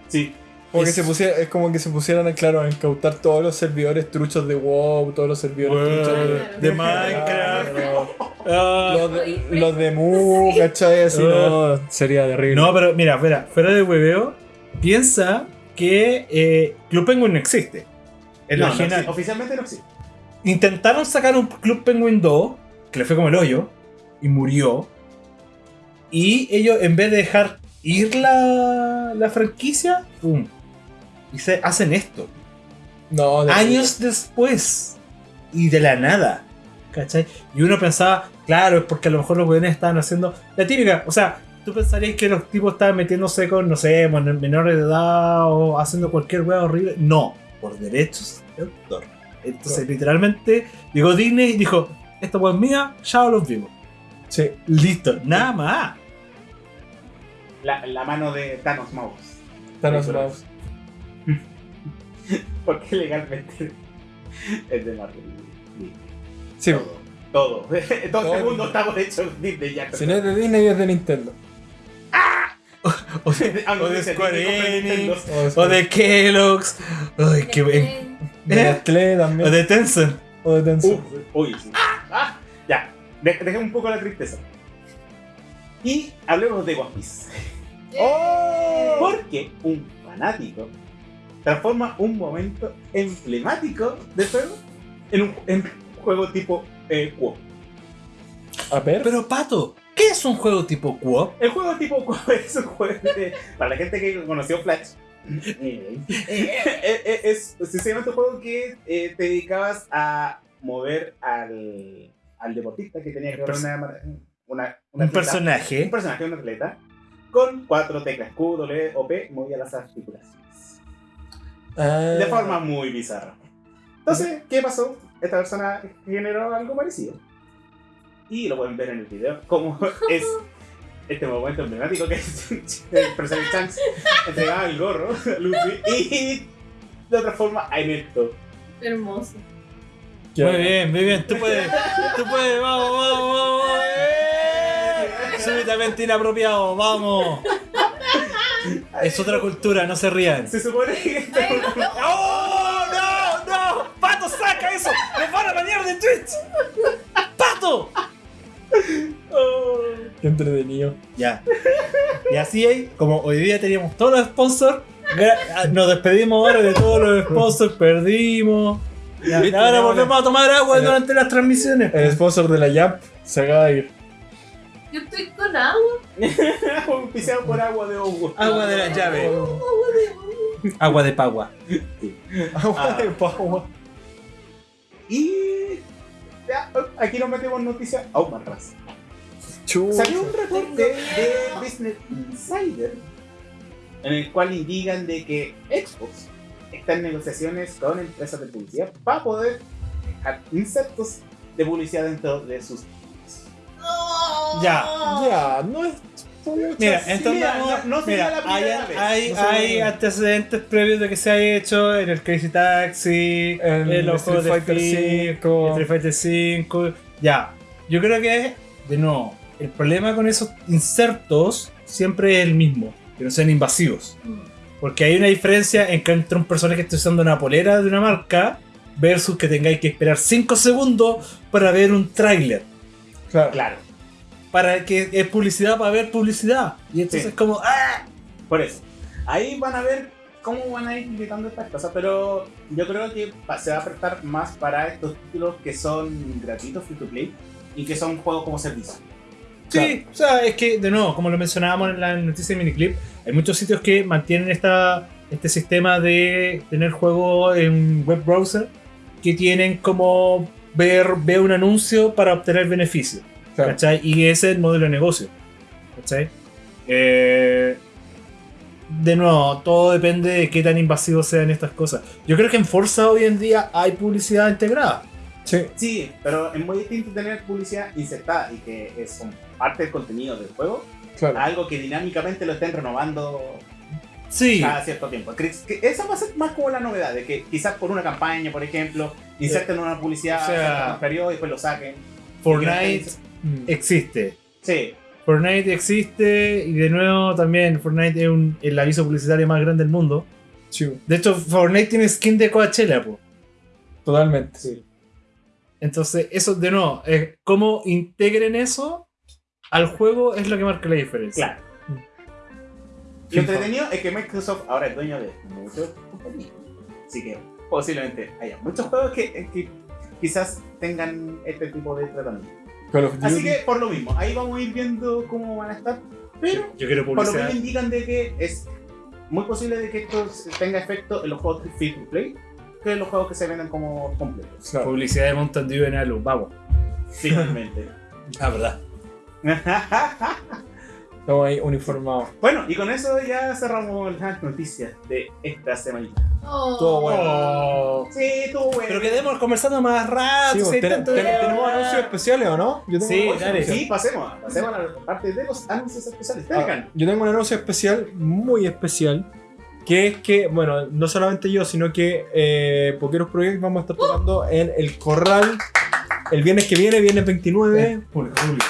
Sí. Como que Es- se pusiera, es como que se pusieran a, claro, a incautar todos los servidores truchos de WoW, todos los servidores truchos de, de Minecraft. Claro. Ah. los, de, los de Mu, ¿cachai? Así no, sería terrible. No, pero mira, espera, fuera de hueveo, piensa que eh, Club Penguin no existe. El No, no original. existe. oficialmente no existe. Intentaron sacar un Club Penguin 2, que le fue como el hoyo, y murió. Y ellos, en vez de dejar ir la, la franquicia, ¡pum! Y se hacen esto. no, de- Años después. Y de la nada. ¿Cachai? Y uno pensaba, claro, es porque a lo mejor los weones estaban haciendo la típica. O sea, tú pensarías que los tipos estaban metiéndose con, no sé, menores de edad o haciendo cualquier weá horrible. No, por derechos de autor. Entonces, literalmente, llegó Disney y dijo: Esta weá es mía, ya los vimos. Sí. Listo, nada más. La, la mano de Thanos Mouse. Thanos Mouse. Porque legalmente es de Marvel. Sí. Todo. Todo. Todo Todo. el mundo estamos hechos Disney ya. Si no es de Disney, es de Nintendo. O de, Ah, o de Square Enix, Nintendo. o de Kellogg's, ay, qué bien. De ¿Eh? Nestlé O también. de Tencent. O de Tencent. Uf, uy, sí. Ah, ya. De- Dejemos un poco la tristeza. Y hablemos de One Piece. ¡Oh! Porque un fanático transforma un momento emblemático del juego en un, en un juego tipo eh. A ver. Pero Pato, ¿qué es un juego tipo co-op? El juego tipo co-op es un juego de- para la gente que conoció Flash. eh, eh, eh, es sencillamente un juego que eh, te dedicabas a mover al, al deportista que tenía que ver una, una, una Un atleta. personaje. un personaje, un atleta, con cuatro teclas Q, W o P, movía las articulaciones. Ah. De forma muy bizarra. Entonces, ¿qué pasó? Esta persona generó algo parecido. Y lo pueden ver en el video, cómo es este momento emblemático que es el personaje Shanks entregaba el gorro a Luffy y lo transforma a Enesto. Hermoso. Qué Muy bien, muy bien. Tú puedes, tú puedes, vamos, vamos, vamos. ¡Eh! Súbitamente inapropiado, vamos. Es otra cultura, no se rían. Se supone que Ay, no. ¡Oh, no, no! ¡Pato, saca eso! ¡Nos van a bañar de Twitch! ¡Pato! Oh. Qué entretenido. Ya. Y así hay, como hoy día teníamos todos los sponsors, Nos despedimos ahora de todos los sponsors, perdimos. Ya, ahora volvemos a tomar agua durante las transmisiones. El sponsor de la Jump se acaba de ir. Yo estoy con agua. Auspiciado por agua de Hugo. Agua de la llave. Agua de pagua. Agua Ah. de pagua. Y ya, aquí nos metemos noticias aún más raras. Chucha. Salió un reporte de Business Insider en el cual indican de que Xbox está en negociaciones con empresas de publicidad para poder dejar insertos de publicidad dentro de sus Ya. Ya, no es. pucha, Mira, sí. entonces no- no sería mira, la primera hay, vez. hay, No hay antecedentes previos de que se haya hecho en el Crazy Taxi, En en los Street juegos de Fighter Fighter 5. Street Fighter 5. Ya, yo creo que, de nuevo, el problema con esos insertos siempre es el mismo, que no sean invasivos. Porque hay una diferencia en que entre un personaje que esté usando una polera de una marca versus que tengáis que esperar 5 segundos para ver un tráiler. Claro. Claro, Para que es publicidad para ver publicidad. Y entonces Sí. es como, ¡ah! por eso. Ahí van a ver cómo van a ir invitando estas cosas, pero yo creo que se va a prestar más para estos títulos que son gratuitos, free to play, y que son juegos como servicio. Sí, o sea, es que, de nuevo, como lo mencionábamos en la noticia de miniclip, hay muchos sitios que mantienen esta, este sistema de tener juegos en web browser que tienen como ver, ver un anuncio para obtener beneficio. Claro. ¿Cachai? Y ese es el modelo de negocio. ¿Cachai? Eh, de nuevo, todo depende de qué tan invasivos sean estas cosas. Yo creo que en Forza hoy en día hay publicidad integrada. Sí. Sí, pero es muy distinto tener publicidad insertada y que es un- parte del contenido del juego, Claro. a algo que dinámicamente lo estén renovando Sí. cada cierto tiempo. Esa va a ser más como la novedad, de que quizás por una campaña, por ejemplo, inserten una publicidad O sea, cierto periodo y después lo saquen. Fortnite Mm. existe. Sí, Fortnite existe y de nuevo también Fortnite es un- el aviso publicitario más grande del mundo. Sí, De hecho, Fortnite tiene skin de Coachella, po. totalmente. sí. Entonces, eso de nuevo, es cómo integren eso al juego es lo que marca la diferencia. Claro. Lo entretenido es que Microsoft ahora es dueño de muchos compañías. Así que posiblemente haya muchos juegos que, que quizás tengan este tipo de tratamiento. Call of Duty. Así que por lo mismo, ahí vamos a ir viendo cómo van a estar. Pero Yo quiero por lo publicidad. menos indican de que es muy posible de que esto tenga efecto en los juegos free to play que en los juegos que se venden como completos. Claro. Publicidad de Mountain Dew en Alu, vamos. Finalmente. Ah, verdad. Estamos ahí uniformados. bueno, y con eso ya cerramos las noticias de esta semanita. Oh. Todo bueno. Oh. Sí, estuvo bueno. Pero quedemos conversando más rato. Sí, si vos, hay ten- tanto ten- de- ¿Tenemos anuncios especiales o no? Yo tengo Sí, dale. Sí, pasemos, pasemos a la parte de los anuncios especiales. Ah, yo tengo un anuncio especial, muy especial, que es que, bueno, no solamente yo, sino que eh, Pokeros Project vamos a estar tocando en el Corral el viernes que viene, viernes 29, Público, público.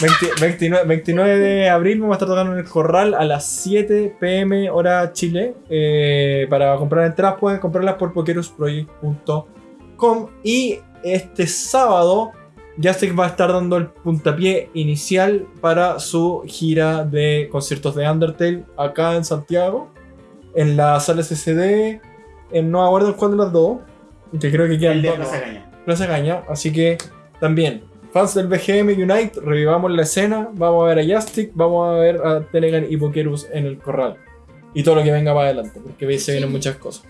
20 29, 29 de abril vamos a estar tocando en el Corral a las 7 pm hora Chile. Eh, para comprar entradas pueden comprarlas por pokerosproject.com y este sábado Jastic va a estar dando el puntapié inicial para su gira de conciertos de Undertale acá en Santiago, en la sala SCD, en no acuerdo cuál de las dos, que creo que quedan El de dos, Plaza ¿no? Caña. Plaza Caña, así que también, fans del BGM Unite, revivamos la escena, vamos a ver a Jastic, vamos a ver a Telegan y Pokerus en el corral. Y todo lo que venga para adelante, porque se vienen muchas cosas.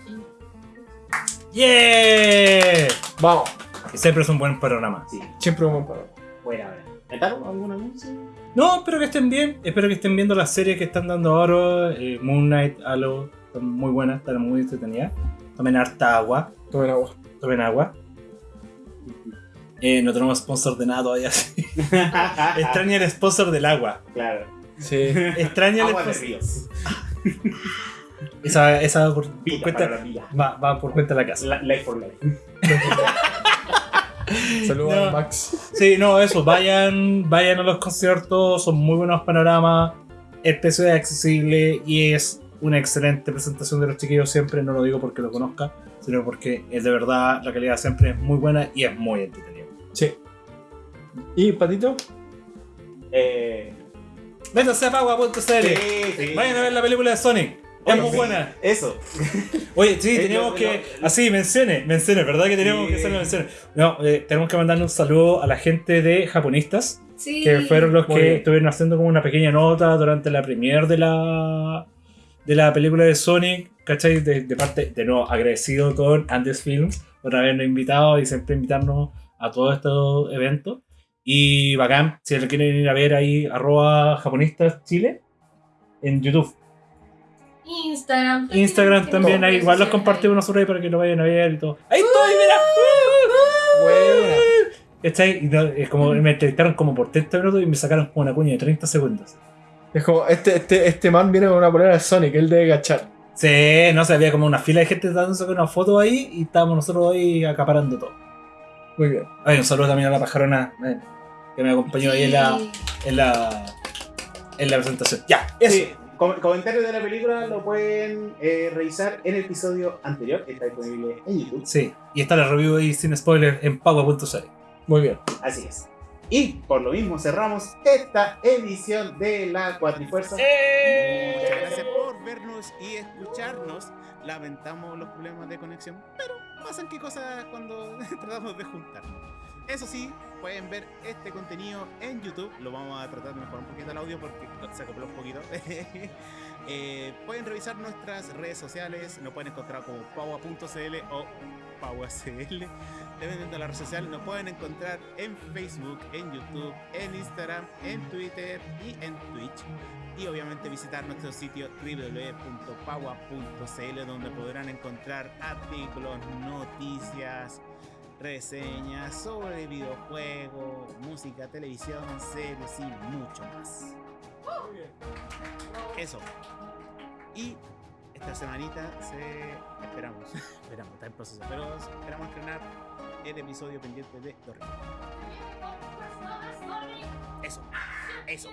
¡Yeah! Vamos, Que siempre es un buen programa. Sí, siempre vamos para buena, buena. ¿Metaron algún anuncio? No, espero que estén bien. Espero que estén viendo las series que están dando ahora. eh, Moon Knight, Halo. Están muy buenas, están muy entretenidas. Tomen harta agua. Tomen agua. Tomen agua. Eh, no tenemos sponsor de nada todavía. Extraña el sponsor del agua. claro. Sí. Extraña el Agua de sponsor. ríos. Esa, esa por, por cuenta, para la vida. va, va por cuenta de la casa. La- Life for life. Saludos No. a Max. Sí, no, eso. Vayan, vayan a los conciertos. Son muy buenos panoramas. El precio es accesible y es una excelente presentación de los chiquillos siempre. No lo digo porque lo conozca, sino porque es de verdad la calidad siempre es muy buena y es muy entretenida. Sí. ¿Y Patito? Eh, Métanse a Pagua.cl. sí, sí. Vayan a ver la película de Sonic. Es muy sí, buena. Eso. Oye, sí, Eh, tenemos lo- que. Así, menciones, menciones, ¿verdad? Que tenemos Sí. que hacer las menciones. No, eh, tenemos que mandarle un saludo a la gente de Japonistas, Sí. que fueron los Muy que bien. estuvieron haciendo como una pequeña nota durante la premiere de la de la película de Sonic, ¿cachai? De, de parte, de nuevo, agradecido con Andes Films por habernos invitado y siempre invitarnos a todos estos eventos. Y bacán, si lo quieren ir a ver ahí, arroba japonistas chile en YouTube. Instagram. Instagram también, ahí igual los compartimos nosotros ahí para que lo vayan a ver y todo. ¡Ahí estoy, mira! Buena. ¿Cachai? Y no, es como me entrevistaron como por 30 minutos y me sacaron como una cuña de 30 segundos. Es como, este, este, este man viene con una polera de Sonic, él debe cachar. Sí, no sé, había como una fila de gente dándose una foto ahí y estábamos nosotros ahí acaparando todo. Muy bien. Ay, un saludo también a la pajarona eh, que me acompañó ahí en la, en la, en la presentación. Ya, eso. Sí, com- comentarios de la película lo pueden eh, revisar en el episodio anterior. Está disponible en YouTube. Sí, y está la review ahí sin spoiler en paua.cl. Muy bien. Así es. Y por lo mismo cerramos esta edición de la Cuatrifuerza. Muchas gracias por vernos y escucharnos. Lamentamos los problemas de conexión, pero pasan qué cosas cuando tratamos de juntarnos. Eso sí, pueden ver este contenido en YouTube. Lo vamos a tratar de mejorar un poquito el audio porque se acopló un poquito. Eh, pueden revisar nuestras redes sociales. Nos pueden encontrar como paua.cl o pauacl. Dependiendo de la red social, nos pueden encontrar en Facebook, en YouTube, en Instagram, en Twitter y en Twitch. Y obviamente visitar nuestro sitio www.paua.cl donde podrán encontrar artículos, noticias, reseñas sobre videojuegos, música, televisión, series y mucho más. Eso. Y esta semanita se esperamos, esperamos, está en proceso, pero esperamos estrenar el episodio pendiente de Dorri. Eso, eso.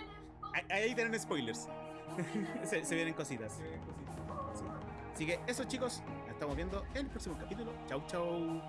Ahí, ahí tienen spoilers. se, se vienen cositas. Sí. Así que eso chicos, nos estamos viendo en el próximo capítulo. Chau chau.